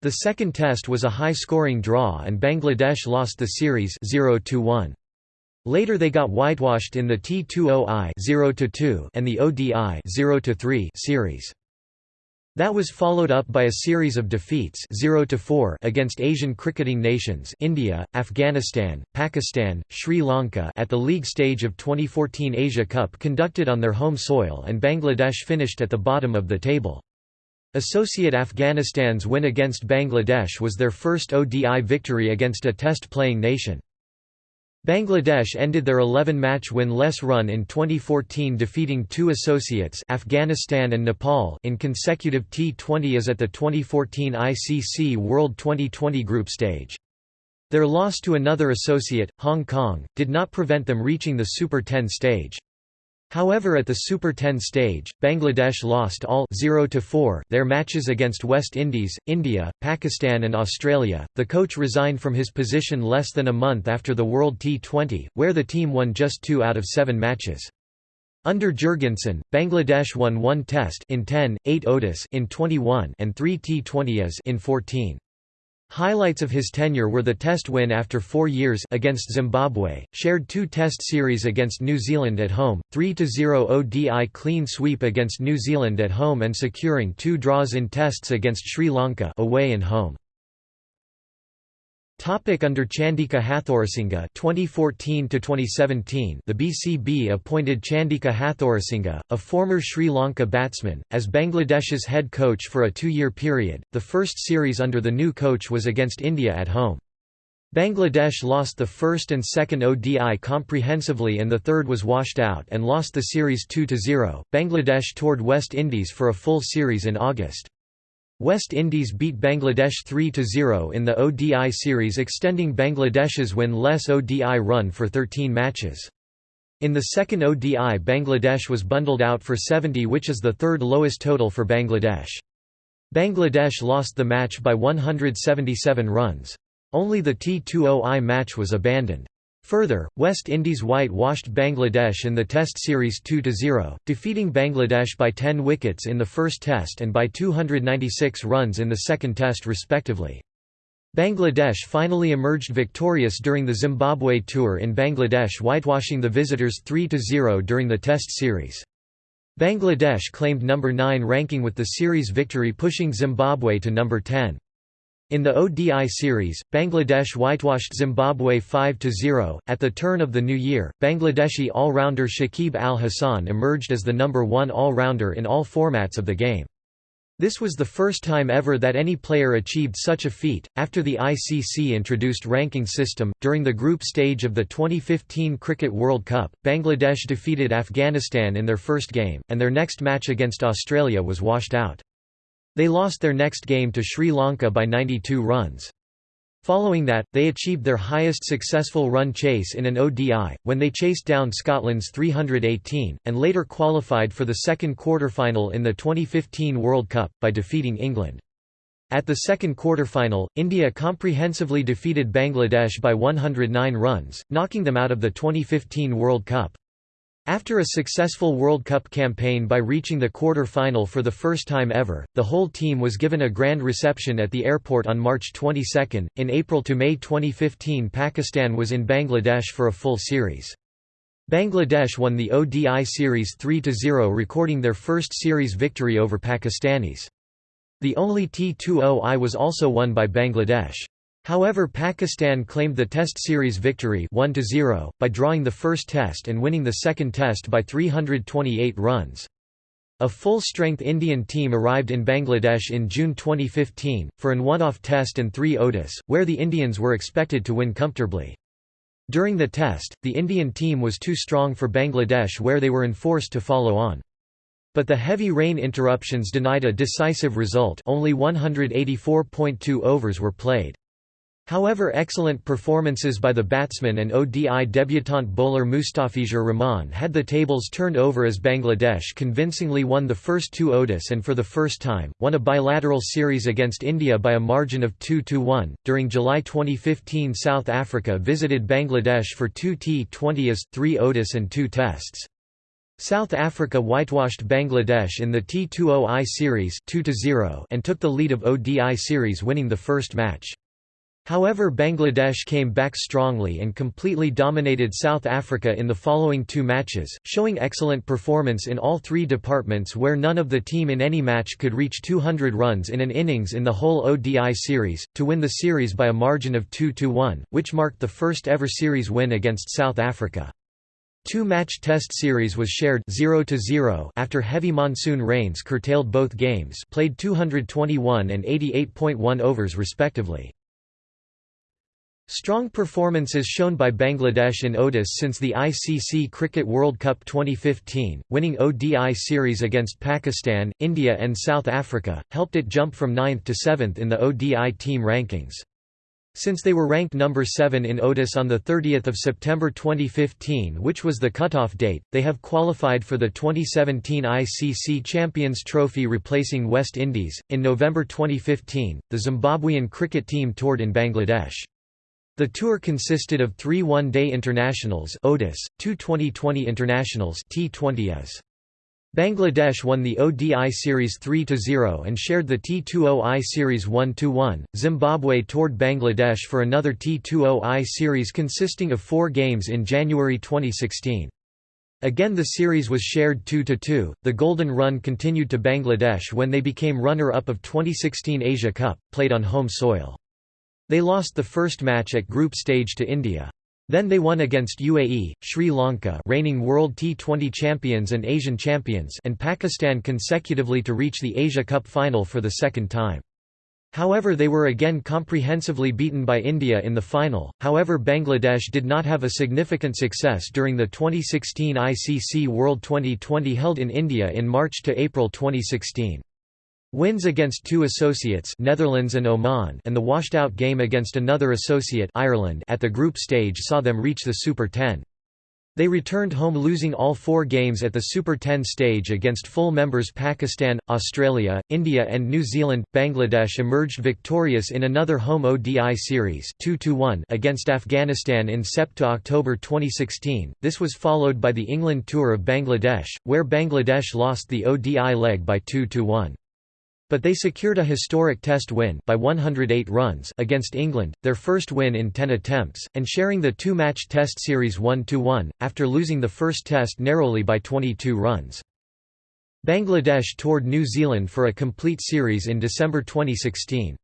The second Test was a high-scoring draw and Bangladesh lost the series 0–1. Later they got whitewashed in the T20I 0–2 and the ODI 0–3 series. That was followed up by a series of defeats 0 4 against Asian cricketing nations India, Afghanistan, Pakistan, Sri Lanka at the league stage of 2014 Asia Cup conducted on their home soil and Bangladesh finished at the bottom of the table. Associate Afghanistan's win against Bangladesh was their first ODI victory against a test-playing nation. Bangladesh ended their 11-match win-less run in 2014 defeating two associates Afghanistan and Nepal in consecutive T20s at the 2014 ICC World Twenty20 group stage. Their loss to another associate, Hong Kong, did not prevent them reaching the Super 10 stage. However at the Super 10 stage, Bangladesh lost all 0 4 their matches against West Indies, India, Pakistan and Australia. The coach resigned from his position less than a month after the World T20, where the team won just 2 out of 7 matches. Under Jurgensen, Bangladesh won 1 test in 10, 8 ODIs in 21 and 3 T20s in 14. Highlights of his tenure were the Test win after four years against Zimbabwe, shared two Test series against New Zealand at home, 3–0 ODI clean sweep against New Zealand at home and securing two draws in Tests against Sri Lanka away and home. Topic under Chandika Hathurusingha 2014 to 2017 The BCB appointed Chandika Hathurusingha a former Sri Lanka batsman as Bangladesh's head coach for a 2-year period. The first series under the new coach was against India at home. Bangladesh lost the first and second ODI comprehensively and the third was washed out and lost the series 2–0 Bangladesh toured West Indies for a full series in August West Indies beat Bangladesh 3–0 in the ODI series extending Bangladesh's win-less ODI run for 13 matches. In the second ODI Bangladesh was bundled out for 70 which is the third lowest total for Bangladesh. Bangladesh lost the match by 177 runs. Only the T20I match was abandoned. Further, West Indies white-washed Bangladesh in the Test series 2–0, defeating Bangladesh by 10 wickets in the first Test and by 296 runs in the second Test respectively. Bangladesh finally emerged victorious during the Zimbabwe tour in Bangladesh whitewashing the visitors 3–0 during the Test series. Bangladesh claimed number 9 ranking with the series victory pushing Zimbabwe to number 10. In the ODI series, Bangladesh whitewashed Zimbabwe 5–0. At the turn of the new year, Bangladeshi all-rounder Shakib Al Hasan emerged as the number one all-rounder in all formats of the game. This was the first time ever that any player achieved such a feat. After the ICC introduced ranking system, during the group stage of the 2015 Cricket World Cup, Bangladesh defeated Afghanistan in their first game, and their next match against Australia was washed out. They lost their next game to Sri Lanka by 92 runs. Following that, they achieved their highest successful run chase in an ODI, when they chased down Scotland's 318, and later qualified for the second quarter-final in the 2015 World Cup, by defeating England. At the second quarter-final, India comprehensively defeated Bangladesh by 109 runs, knocking them out of the 2015 World Cup. After a successful World Cup campaign by reaching the quarter-final for the first time ever, the whole team was given a grand reception at the airport on March 22. In April to May 2015 Pakistan was in Bangladesh for a full series. Bangladesh won the ODI series 3–0 recording their first series victory over Pakistanis. The only T20I was also won by Bangladesh. However Pakistan claimed the Test series victory 1 by drawing the first Test and winning the second Test by 328 runs. A full-strength Indian team arrived in Bangladesh in June 2015, for an one-off Test and three ODIs, where the Indians were expected to win comfortably. During the Test, the Indian team was too strong for Bangladesh where they were enforced to follow on. But the heavy rain interruptions denied a decisive result only 184.2 overs were played. However excellent performances by the batsman and ODI debutant bowler Mustafizur Rahman had the tables turned over as Bangladesh convincingly won the first two ODIs and for the first time, won a bilateral series against India by a margin of 2–1. During July 2015 South Africa visited Bangladesh for two T20s, three ODIs and two Tests. South Africa whitewashed Bangladesh in the T20I series 2 and took the lead of ODI series winning the first match. However Bangladesh came back strongly and completely dominated South Africa in the following two matches, showing excellent performance in all three departments where none of the team in any match could reach 200 runs in an innings in the whole ODI series, to win the series by a margin of 2–1, which marked the first ever series win against South Africa. Two-match test series was shared 0 0 after heavy monsoon rains curtailed both games played 221 and 88.1 overs respectively. Strong performances shown by Bangladesh in ODIs since the ICC Cricket World Cup 2015, winning ODI series against Pakistan, India and South Africa, helped it jump from 9th to 7th in the ODI team rankings. Since they were ranked number 7 in ODIs on 30 September 2015 which was the cutoff date, they have qualified for the 2017 ICC Champions Trophy replacing West Indies. In November 2015, the Zimbabwean cricket team toured in Bangladesh. The tour consisted of three one-day internationals ODIs, two Twenty20 internationals T20s. Bangladesh won the ODI Series 3–0 and shared the T20I Series 1–1. Zimbabwe toured Bangladesh for another T20I Series consisting of four games in January 2016. Again the series was shared 2–2. The Golden Run continued to Bangladesh when they became runner-up of 2016 Asia Cup, played on home soil. They lost the first match at group stage to India. Then they won against UAE, Sri Lanka reigning World T20 champions and Asian champions and Pakistan consecutively to reach the Asia Cup final for the second time. However they were again comprehensively beaten by India in the final, however Bangladesh did not have a significant success during the 2016 ICC World Twenty20 held in India in March to April 2016. Wins against two associates Netherlands and Oman and the washed-out game against another associate Ireland at the group stage saw them reach the Super 10. They returned home losing all four games at the Super 10 stage against full members Pakistan, Australia, India and New Zealand. Bangladesh emerged victorious in another home ODI series 2 against Afghanistan in Sept-October 2016. This was followed by the England Tour of Bangladesh, where Bangladesh lost the ODI leg by 2–1. But they secured a historic test win by 108 runs against England, their first win in 10 attempts, and sharing the two-match test series 1–1, after losing the first test narrowly by 22 runs. Bangladesh toured New Zealand for a complete series in December 2016.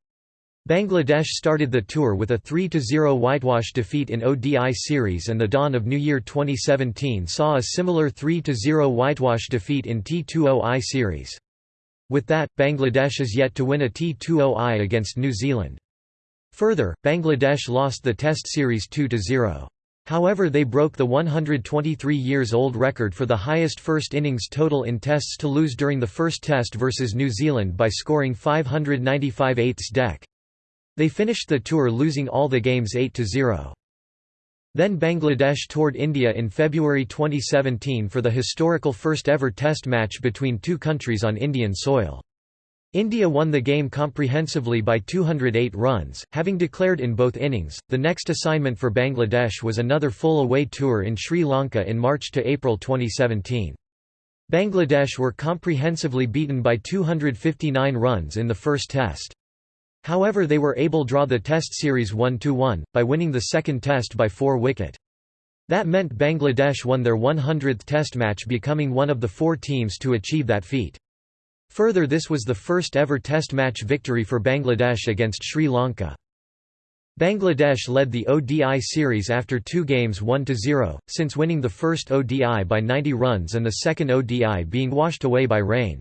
Bangladesh started the tour with a 3–0 whitewash defeat in ODI series and the dawn of New Year 2017 saw a similar 3–0 whitewash defeat in T20I series. With that, Bangladesh is yet to win a T20I against New Zealand. Further, Bangladesh lost the Test series 2–0. However they broke the 123 years old record for the highest first innings total in Tests to lose during the first Test versus New Zealand by scoring 595 eighths deck. They finished the tour losing all the games 8–0. Then Bangladesh toured India in February 2017 for the historical first ever test match between two countries on Indian soil. India won the game comprehensively by 208 runs, having declared in both innings. The next assignment for Bangladesh was another full away tour in Sri Lanka in March to April 2017. Bangladesh were comprehensively beaten by 259 runs in the first test. However they were able draw the test series 1–1, by winning the second test by 4 wicket. That meant Bangladesh won their 100th test match becoming one of the four teams to achieve that feat. Further this was the first ever test match victory for Bangladesh against Sri Lanka. Bangladesh led the ODI series after two games 1–0, since winning the first ODI by 90 runs and the second ODI being washed away by rain.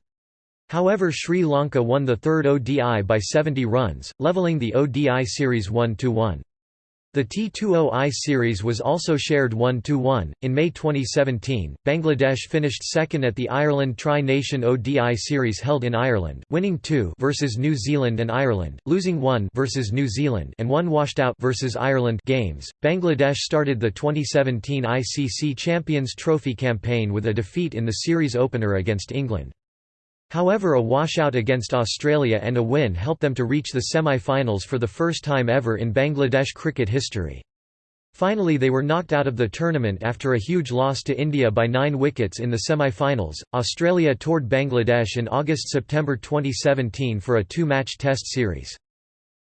However Sri Lanka won the third ODI by 70 runs, levelling the ODI series 1–1. The T20I series was also shared 1–1. In May 2017, Bangladesh finished second at the Ireland Tri-Nation ODI series held in Ireland, winning 2 versus New Zealand and Ireland, losing 1 versus New Zealand and 1 washed out versus Ireland games. Bangladesh started the 2017 ICC Champions Trophy campaign with a defeat in the series opener against England. However a washout against Australia and a win helped them to reach the semi-finals for the first time ever in Bangladesh cricket history. Finally they were knocked out of the tournament after a huge loss to India by 9 wickets in the semi-finals. Australia toured Bangladesh in August-September 2017 for a two-match test series.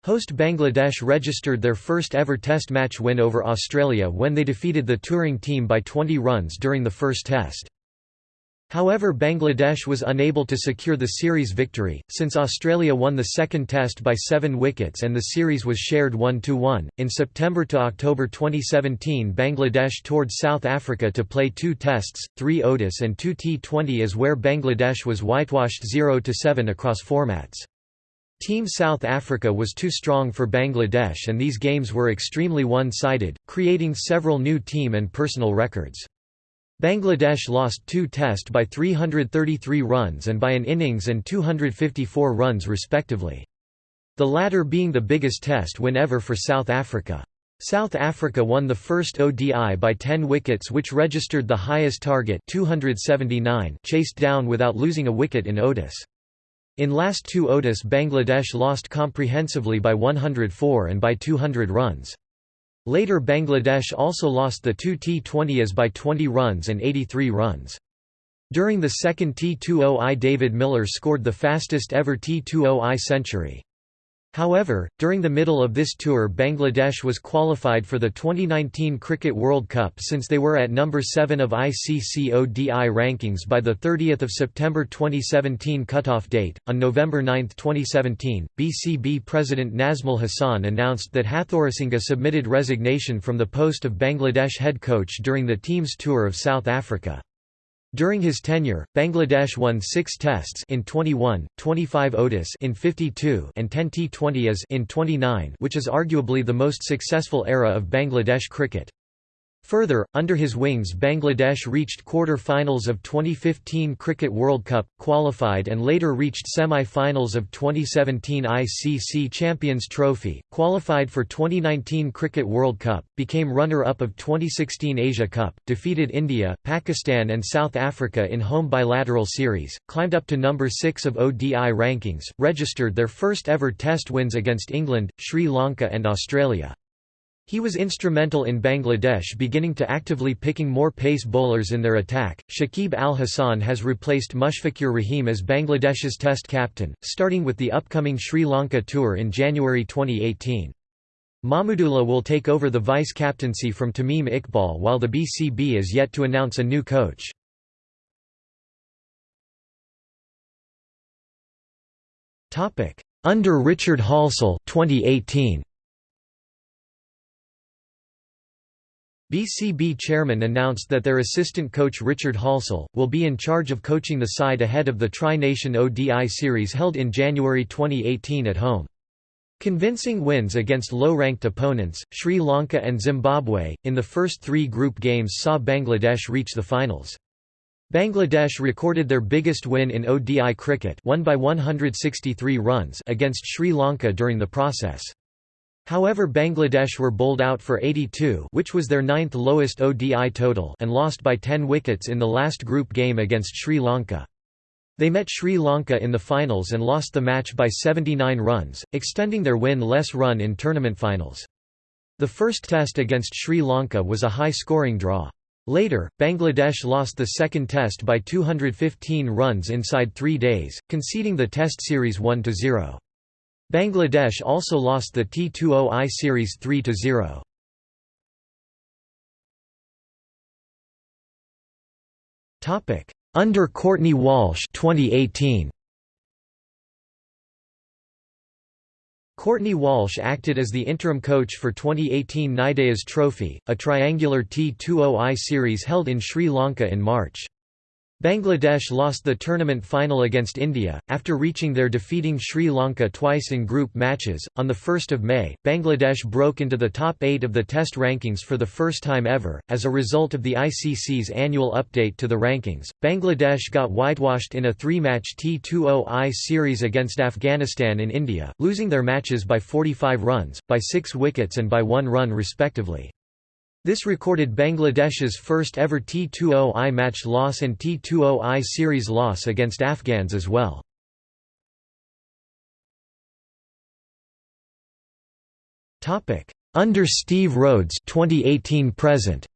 Host Bangladesh registered their first ever test match win over Australia when they defeated the touring team by 20 runs during the first test. However Bangladesh was unable to secure the series victory, since Australia won the second test by seven wickets and the series was shared 1–1. In September to October 2017 Bangladesh toured South Africa to play two tests, three ODIs and two T20 as where Bangladesh was whitewashed 0–7 across formats. Team South Africa was too strong for Bangladesh and these games were extremely one-sided, creating several new team and personal records. Bangladesh lost two Test by 333 runs and by an innings and 254 runs respectively. The latter being the biggest Test win ever for South Africa. South Africa won the first ODI by 10 wickets which registered the highest target 279 chased down without losing a wicket in ODIs. In last two ODIs Bangladesh lost comprehensively by 104 and by 200 runs. Later Bangladesh also lost the two T20s by 20 runs and 83 runs. During the second T20I David Miller scored the fastest ever T20I century. However, during the middle of this tour Bangladesh was qualified for the 2019 Cricket World Cup since they were at number 7 of ICC ODI rankings by the 30th of September 2017 cutoff date. On November 9, 2017, BCB President Nazmul Hasan announced that Hathurusingha submitted resignation from the post of Bangladesh head coach during the team's tour of South Africa. During his tenure, Bangladesh won 6 tests in 21, 25 ODIs in 52 and 10 T20s in 29, which is arguably the most successful era of Bangladesh cricket. Further, under his wings Bangladesh reached quarter-finals of 2015 Cricket World Cup, qualified and later reached semi-finals of 2017 ICC Champions Trophy, qualified for 2019 Cricket World Cup, became runner-up of 2016 Asia Cup, defeated India, Pakistan and South Africa in home bilateral series, climbed up to number 6 of ODI rankings, registered their first ever test wins against England, Sri Lanka and Australia. He was instrumental in Bangladesh beginning to actively picking more pace bowlers in their attack. Shakib Al Hasan has replaced Mushfiqur Rahim as Bangladesh's Test captain, starting with the upcoming Sri Lanka tour in January 2018. Mahmudullah will take over the vice captaincy from Tamim Iqbal while the BCB is yet to announce a new coach. Under Richard Halsall 2018. BCB chairman announced that their assistant coach Richard Halsall, will be in charge of coaching the side ahead of the Tri-Nation ODI series held in January 2018 at home. Convincing wins against low-ranked opponents, Sri Lanka and Zimbabwe, in the first three group games saw Bangladesh reach the finals. Bangladesh recorded their biggest win in ODI cricket won by 163 runs against Sri Lanka during the process. However Bangladesh were bowled out for 82 which was their ninth lowest ODI total and lost by 10 wickets in the last group game against Sri Lanka. They met Sri Lanka in the finals and lost the match by 79 runs, extending their win-less run in tournament finals. The first test against Sri Lanka was a high-scoring draw. Later, Bangladesh lost the second test by 215 runs inside three days, conceding the test series 1–0. Bangladesh also lost the T20I series 3–0. Topic: Under Courtney Walsh 2018. Courtney Walsh acted as the interim coach for 2018 Nidahas Trophy, a triangular T20I series held in Sri Lanka in March. Bangladesh lost the tournament final against India, after reaching their defeating Sri Lanka twice in group matches. On 1 May, Bangladesh broke into the top eight of the Test rankings for the first time ever. As a result of the ICC's annual update to the rankings, Bangladesh got whitewashed in a three match T20I series against Afghanistan in India, losing their matches by 45 runs, by six wickets, and by one run respectively. This recorded Bangladesh's first ever T20I match loss and T20I series loss against Afghans as well. Under Steve Rhodes 2018 present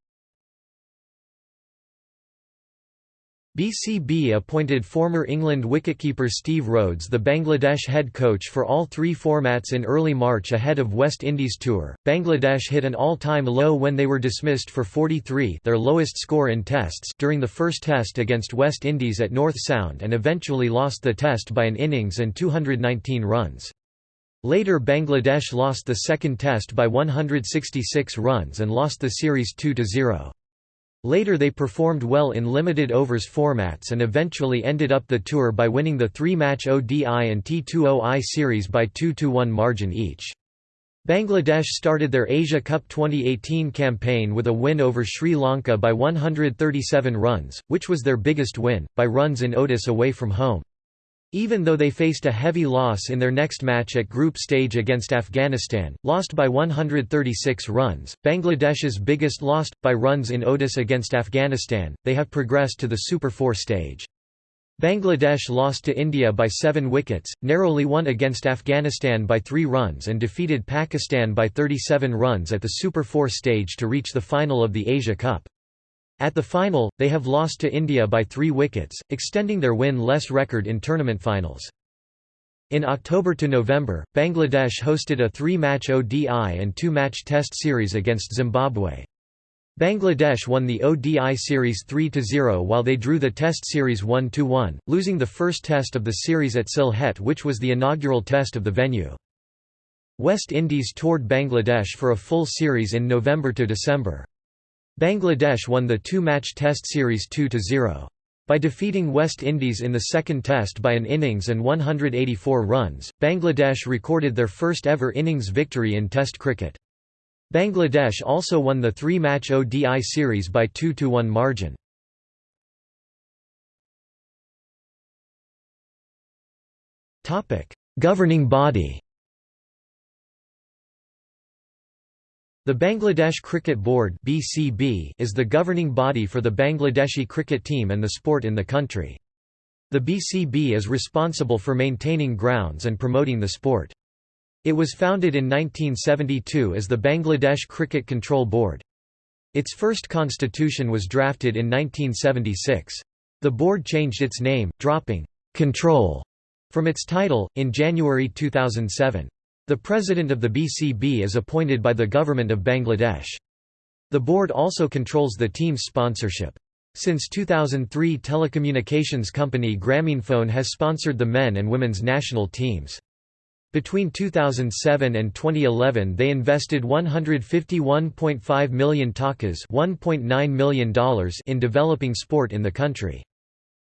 BCB appointed former England wicketkeeper Steve Rhodes the Bangladesh head coach for all three formats in early March ahead of West Indies tour. Bangladesh hit an all-time low when they were dismissed for 43, their lowest score in tests, during the first test against West Indies at North Sound and eventually lost the test by an innings and 219 runs. Later Bangladesh lost the second test by 166 runs and lost the series 2–0. Later they performed well in limited overs formats and eventually ended up the tour by winning the three-match ODI and T20I series by 2–1 margin each. Bangladesh started their Asia Cup 2018 campaign with a win over Sri Lanka by 137 runs, which was their biggest win, by runs in ODIs away from home. Even though they faced a heavy loss in their next match at group stage against Afghanistan, lost by 136 runs, Bangladesh's biggest lost, by runs in ODIs against Afghanistan, they have progressed to the Super 4 stage. Bangladesh lost to India by seven wickets, narrowly won against Afghanistan by three runs and defeated Pakistan by 37 runs at the Super 4 stage to reach the final of the Asia Cup. At the final, they have lost to India by three wickets, extending their win-less record in tournament finals. In October to November, Bangladesh hosted a three-match ODI and two-match Test series against Zimbabwe. Bangladesh won the ODI series 3–0 while they drew the Test series 1–1, losing the first test of the series at Sylhet which was the inaugural test of the venue. West Indies toured Bangladesh for a full series in November to December. Bangladesh won the two-match Test series 2–0. By defeating West Indies in the second test by an innings and 184 runs, Bangladesh recorded their first ever innings victory in Test cricket. Bangladesh also won the three-match ODI series by 2–1 margin. Governing body The Bangladesh Cricket Board (BCB) is the governing body for the Bangladeshi cricket team and the sport in the country. The BCB is responsible for maintaining grounds and promoting the sport. It was founded in 1972 as the Bangladesh Cricket Control Board. Its first constitution was drafted in 1976. The board changed its name, dropping «control» from its title, in January 2007. The president of the BCB is appointed by the government of Bangladesh. The board also controls the team's sponsorship. Since 2003 telecommunications company Grameenphone has sponsored the men and women's national teams. Between 2007 and 2011 they invested 151.5 million takas $1.9 million in developing sport in the country.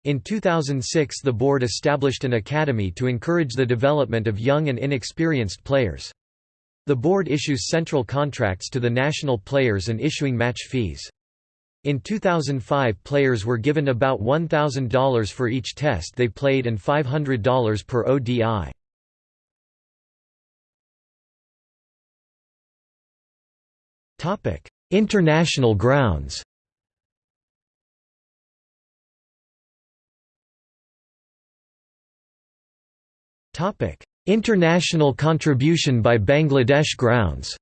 In 2006 the board established an academy to encourage the development of young and inexperienced players. The board issues central contracts to the national players and issuing match fees. In 2005 players were given about $1,000 for each test they played and $500 per ODI. International grounds International contribution by Bangladesh grounds.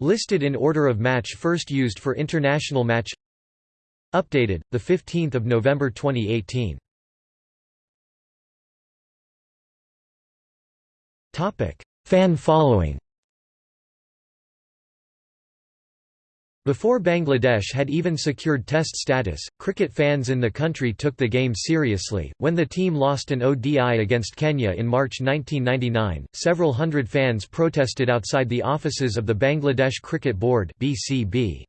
Listed in order of match first used for international match. Updated the 15th of November 2018. Topic: Fan following. Before Bangladesh had even secured Test status, cricket fans in the country took the game seriously. When the team lost an ODI against Kenya in March 1999, several hundred fans protested outside the offices of the Bangladesh Cricket Board (BCB).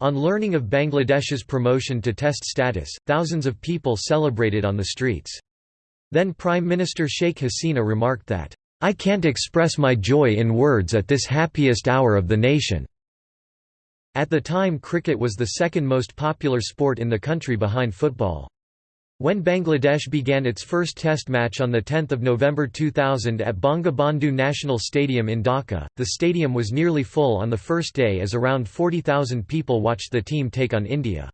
On learning of Bangladesh's promotion to Test status, thousands of people celebrated on the streets. Then Prime Minister Sheikh Hasina remarked that, I can't express my joy in words at this happiest hour of the nation. At the time cricket was the second most popular sport in the country behind football. When Bangladesh began its first test match on 10 November 2000 at Bangabandhu National Stadium in Dhaka, the stadium was nearly full on the first day as around 40,000 people watched the team take on India.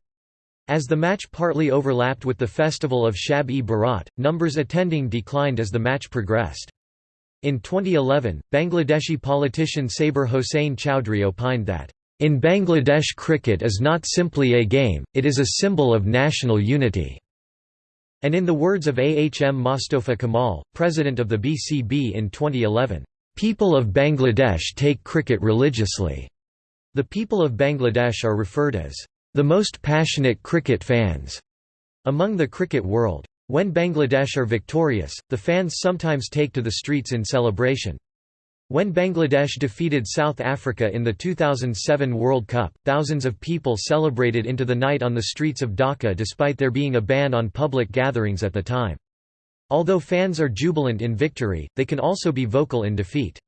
As the match partly overlapped with the festival of Shab-e-Barat, numbers attending declined as the match progressed. In 2011, Bangladeshi politician Saber Hossain Chowdhury opined that in Bangladesh cricket is not simply a game, it is a symbol of national unity." And in the words of Ahm Mostofa Kamal, president of the BCB in 2011, "...people of Bangladesh take cricket religiously." The people of Bangladesh are referred as, "...the most passionate cricket fans." among the cricket world. When Bangladesh are victorious, the fans sometimes take to the streets in celebration. When Bangladesh defeated South Africa in the 2007 World Cup, thousands of people celebrated into the night on the streets of Dhaka despite there being a ban on public gatherings at the time. Although fans are jubilant in victory, they can also be vocal in defeat.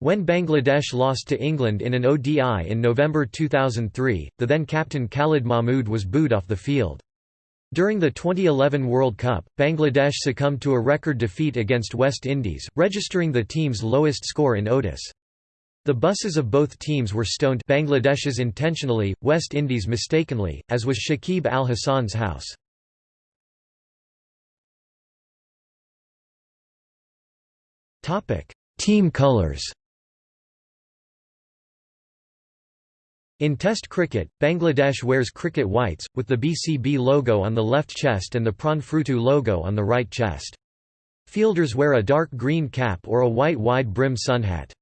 When Bangladesh lost to England in an ODI in November 2003, the then captain Khalid Mahmood was booed off the field. During the 2011 World Cup, Bangladesh succumbed to a record defeat against West Indies, registering the team's lowest score in ODIs. The buses of both teams were stoned Bangladesh's intentionally, West Indies mistakenly, as was Shakib al Hasan's house. Team colors In Test cricket, Bangladesh wears cricket whites, with the BCB logo on the left chest and the Pranfrutu logo on the right chest. Fielders wear a dark green cap or a white wide-brim sunhat.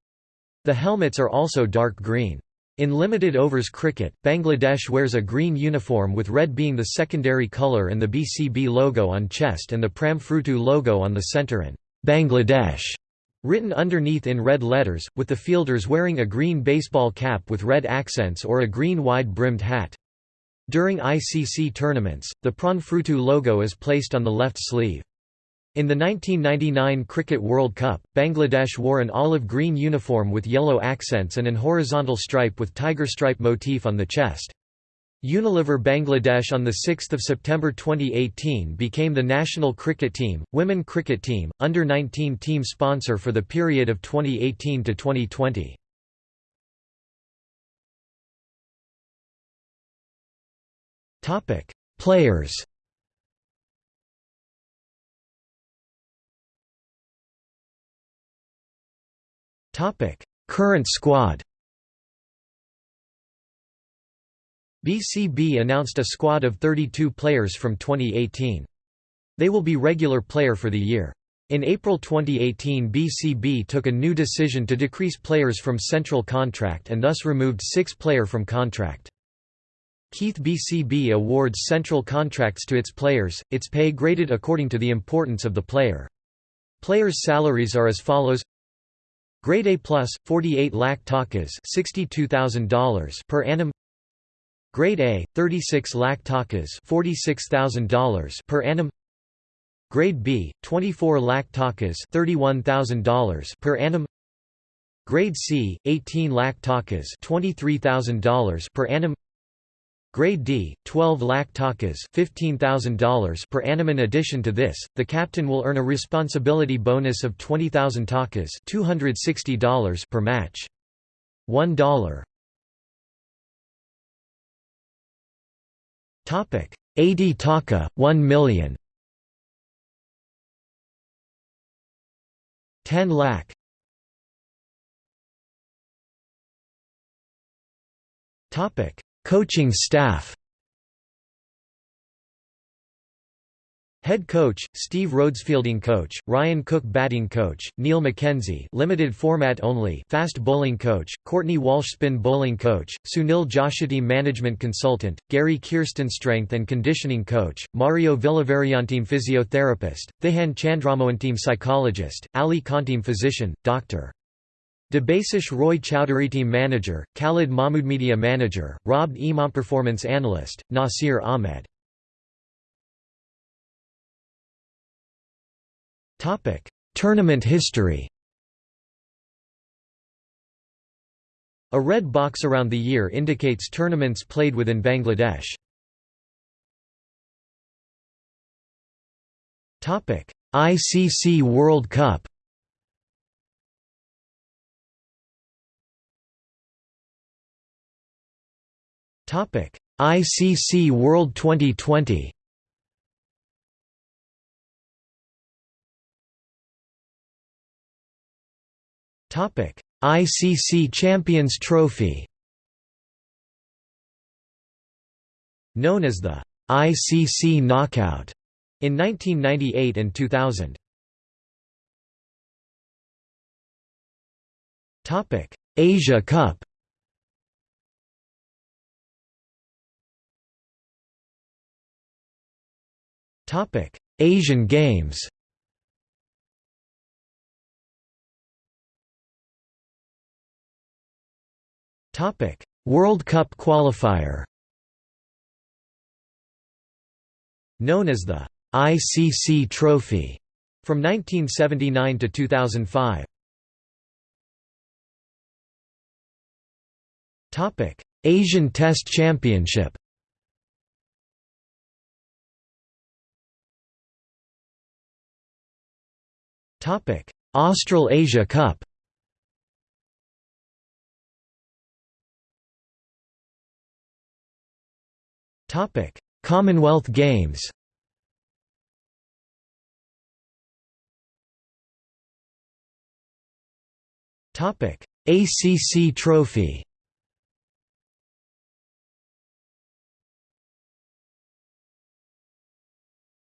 The helmets are also dark green. In limited overs cricket, Bangladesh wears a green uniform with red being the secondary colour and the BCB logo on chest and the Pramfrutu logo on the centre and Bangladesh written underneath in red letters, with the fielders wearing a green baseball cap with red accents or a green wide-brimmed hat. During ICC tournaments, the Pranfrutu logo is placed on the left sleeve. In the 1999 Cricket World Cup, Bangladesh wore an olive-green uniform with yellow accents and an horizontal stripe with tiger stripe motif on the chest. Unilever Bangladesh on 6 September 2018 became the national cricket team, women cricket team, under-19 team sponsor for the period of 2018 to 2020. Players Current squad BCB announced a squad of 32 players from 2018. They will be regular player for the year. In April 2018 BCB took a new decision to decrease players from central contract and thus removed six player from contract. Keith BCB awards central contracts to its players, its pay graded according to the importance of the player. Players' salaries are as follows Grade A+, 48 lakh takas $62,000 per annum Grade A, 36 lakh takas $46,000 per annum. Grade B, 24 lakh takas $31,000 per annum. Grade C, 18 lakh takas $23,000 per annum. Grade D, 12 lakh takas $15,000 per annum. In addition to this, the captain will earn a responsibility bonus of 20,000 takas $260 per match. $1 Topic: AD Taka 1 million. 10 lakh. Topic: Coaching staff Head coach, Steve Rhodes fielding coach, Ryan Cook batting coach, Neil McKenzie limited format only fast bowling coach, Courtney Walsh spin bowling coach, Sunil Joshi team management consultant, Gary Kirsten strength and conditioning coach, Mario Villavarianteam physiotherapist, Thehan Chandramohan psychologist, Ali Khanteam physician, Dr. Debasish Roy Chowdhury team manager, Khalid Mahmood media manager, Rob Imam performance analyst, Nasir Ahmed Topic: Tournament history. A red box around the year indicates tournaments played within Bangladesh. Topic: ICC World Cup. Topic: ICC World Twenty20. ICC Champions Trophy. Known as the ICC Knockout in 1998 and 2000. Topic: Asia Cup. Topic: Asian Games. World Cup qualifier. Known as the ICC Trophy from 1979 to 2005. Topic: Asian Test Championship. Topic: Australasia Cup. Topic: Commonwealth Games. Topic: ACC Trophy.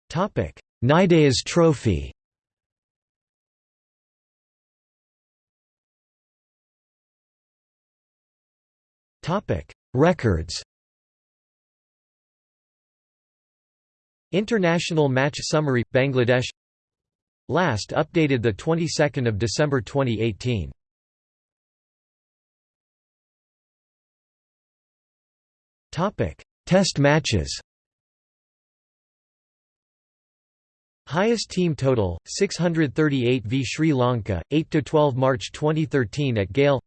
Topic: Nidahas Trophy. Topic: Records. International Match Summary – Bangladesh. Last updated the 22nd of December 2018 Topic Test matches. Highest team total 638 v Sri Lanka 8 to 12 March 2013 at Galle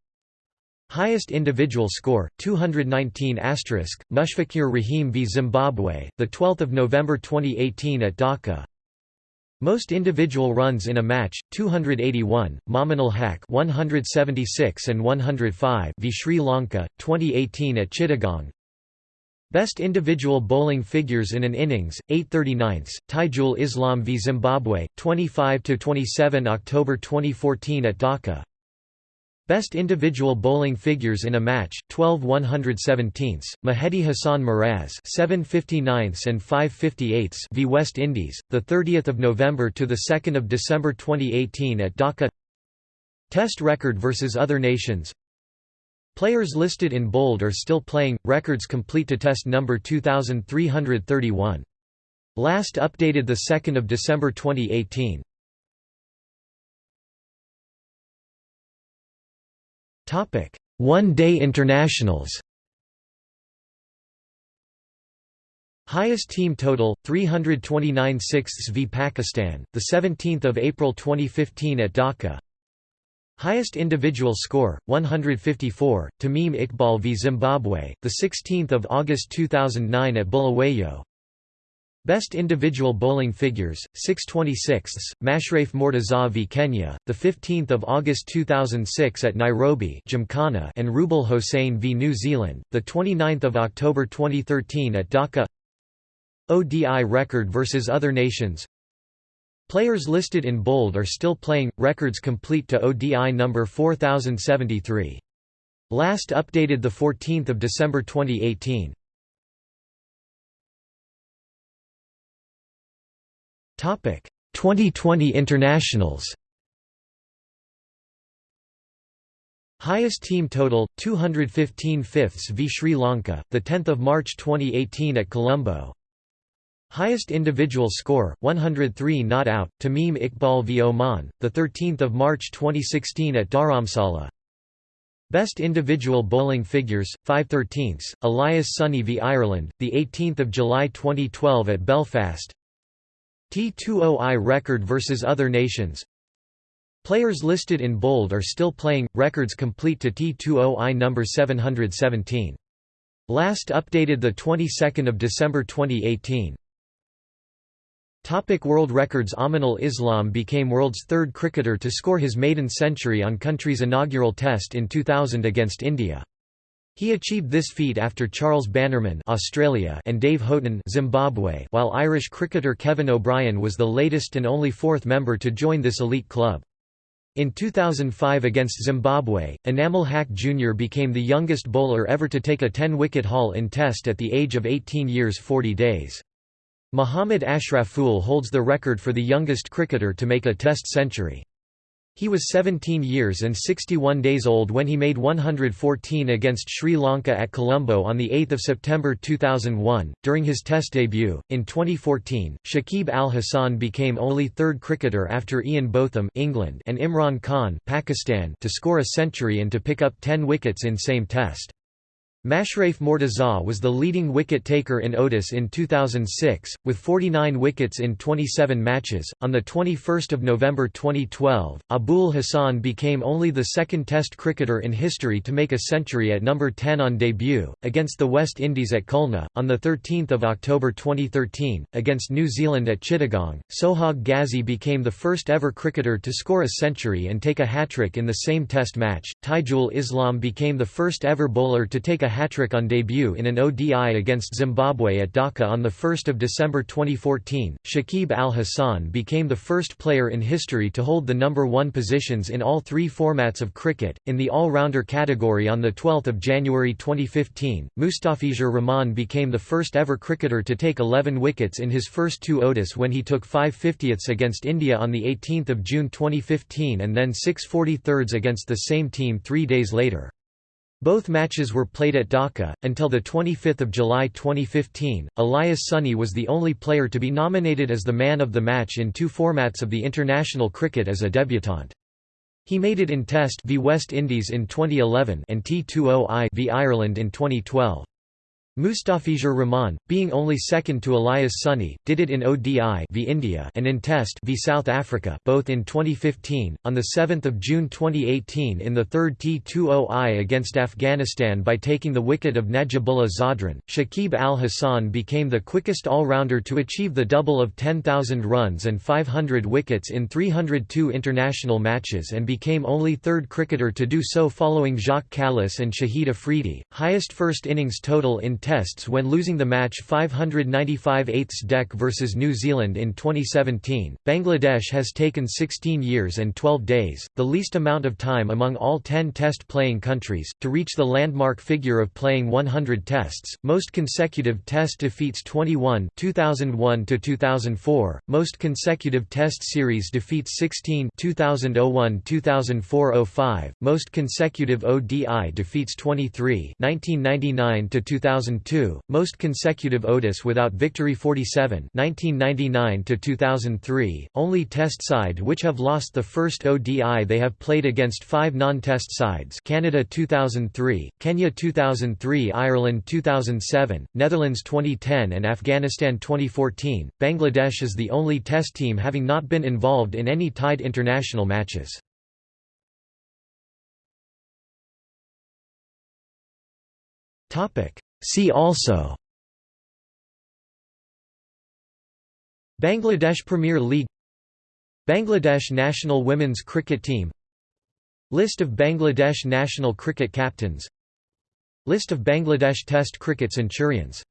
Highest individual score 219 asterisk Rahim v Zimbabwe the 12th of November 2018 at Dhaka. Most individual runs in a match 281 Mominul Haq 176 and 105 v Sri Lanka 2018 at Chittagong. Best individual bowling figures in an innings 839 Taijul Islam v Zimbabwe 25 to 27 October 2014 at Dhaka Best individual bowling figures in a match 12 117ths Mehidy Hasan Miraz 759 and 558 v West Indies the 30th of November to the 2nd of December 2018 at Dhaka. Test record versus other nations. Players listed in bold are still playing records complete to test number 2331 Last updated the 2nd of December 2018 One-day internationals Highest team total 329 sixths v Pakistan, the 17th of April 2015 at Dhaka. Highest individual score 154 Tamim Iqbal v Zimbabwe, the 16th of August 2009 at Bulawayo. Best individual bowling figures, 626 Mashrafe Mortaza v Kenya, 15 August 2006 at Nairobi Gymkhana and Rubel Hossain v New Zealand, 29 October 2013 at Dhaka. ODI record versus other nations. Players listed in bold are still playing, records complete to ODI number 4073. Last updated 14 December 2018 Twenty20 internationals. Highest team total 215 fifths v Sri Lanka, the 10th of March 2018 at Colombo. Highest individual score 103 not out Tamim Iqbal v Oman, the 13th of March 2016 at Dharamsala. Best individual bowling figures 5/13 Elias Sunny v Ireland, the 18th of July 2012 at Belfast. T20I record versus other nations Players listed in bold are still playing, records complete to T20I number 717. Last updated the 22nd of December 2018. Topic World Records Aminul Islam became world's third cricketer to score his maiden century on country's inaugural test in 2000 against India. He achieved this feat after Charles Bannerman Australia and Dave Houghton Zimbabwe while Irish cricketer Kevin O'Brien was the latest and only fourth member to join this elite club. In 2005 against Zimbabwe, Enamul Haque Jr. became the youngest bowler ever to take a 10-wicket haul in Test at the age of 18 years 40 days. Muhammad Ashraful holds the record for the youngest cricketer to make a Test century. He was 17 years and 61 days old when he made 114 against Sri Lanka at Colombo on 8 September 2001. During his Test debut, in 2014, Shakib Al Hasan became only third cricketer after Ian Botham England and Imran Khan Pakistan to score a century and to pick up 10 wickets in same Test. Mashrafe Mortaza was the leading wicket-taker in ODIs in 2006, with 49 wickets in 27 matches. On the 21st of November 2012, Abul Hasan became only the second Test cricketer in history to make a century at number 10 on debut against the West Indies at Khulna. On the 13th of October 2013, against New Zealand at Chittagong, Sohag Gazi became the first ever cricketer to score a century and take a hat-trick in the same Test match. Taijul Islam became the first ever bowler to take a hat-trick on debut in an ODI against Zimbabwe at Dhaka on 1 December 2014. Shakib al-Hasan became the first player in history to hold the number one positions in all three formats of cricket. In the all-rounder category on 12 January 2015, Mustafizur Rahman became the first ever cricketer to take 11 wickets in his first two ODIs when he took 5 50ths against India on 18 June 2015 and then 6 43rds against the same team three days later. Both matches were played at Dhaka. Until 25 July 2015, Elias Sunny was the only player to be nominated as the man of the match in two formats of the international cricket as a debutant. He made it in Test v West Indies in 2011 and T20I v Ireland in 2012. Mustafizur Rahman, being only second to Elias Sunny, did it in ODI v India and in Test v South Africa both in 2015. On 7 June 2018 in the third T20I against Afghanistan by taking the wicket of Najibullah Zadran, Shakib al-Hasan became the quickest all-rounder to achieve the double of 10,000 runs and 500 wickets in 302 international matches and became only third cricketer to do so following Jacques Kallis and Shahid Afridi, highest first innings total in tests when losing the match 595 eighths deck versus New Zealand in 2017. Bangladesh has taken 16 years and 12 days, the least amount of time among all 10 test playing countries, to reach the landmark figure of playing 100 tests. Most consecutive test defeats 21 2001 to 2004, most consecutive test series defeats 16 2001 2004 05, most consecutive ODI defeats 23 1999 to 2000 2002, most consecutive ODIs without victory 47 1999 to 2003, only test side which have lost the first ODI they have played against five non-test sides Canada 2003, Kenya 2003 Ireland 2007, Netherlands 2010 and Afghanistan 2014. Bangladesh is the only test team having not been involved in any tied international matches. Topic See also Bangladesh Premier League Bangladesh national women's cricket team List of Bangladesh national cricket captains List of Bangladesh Test cricket centurions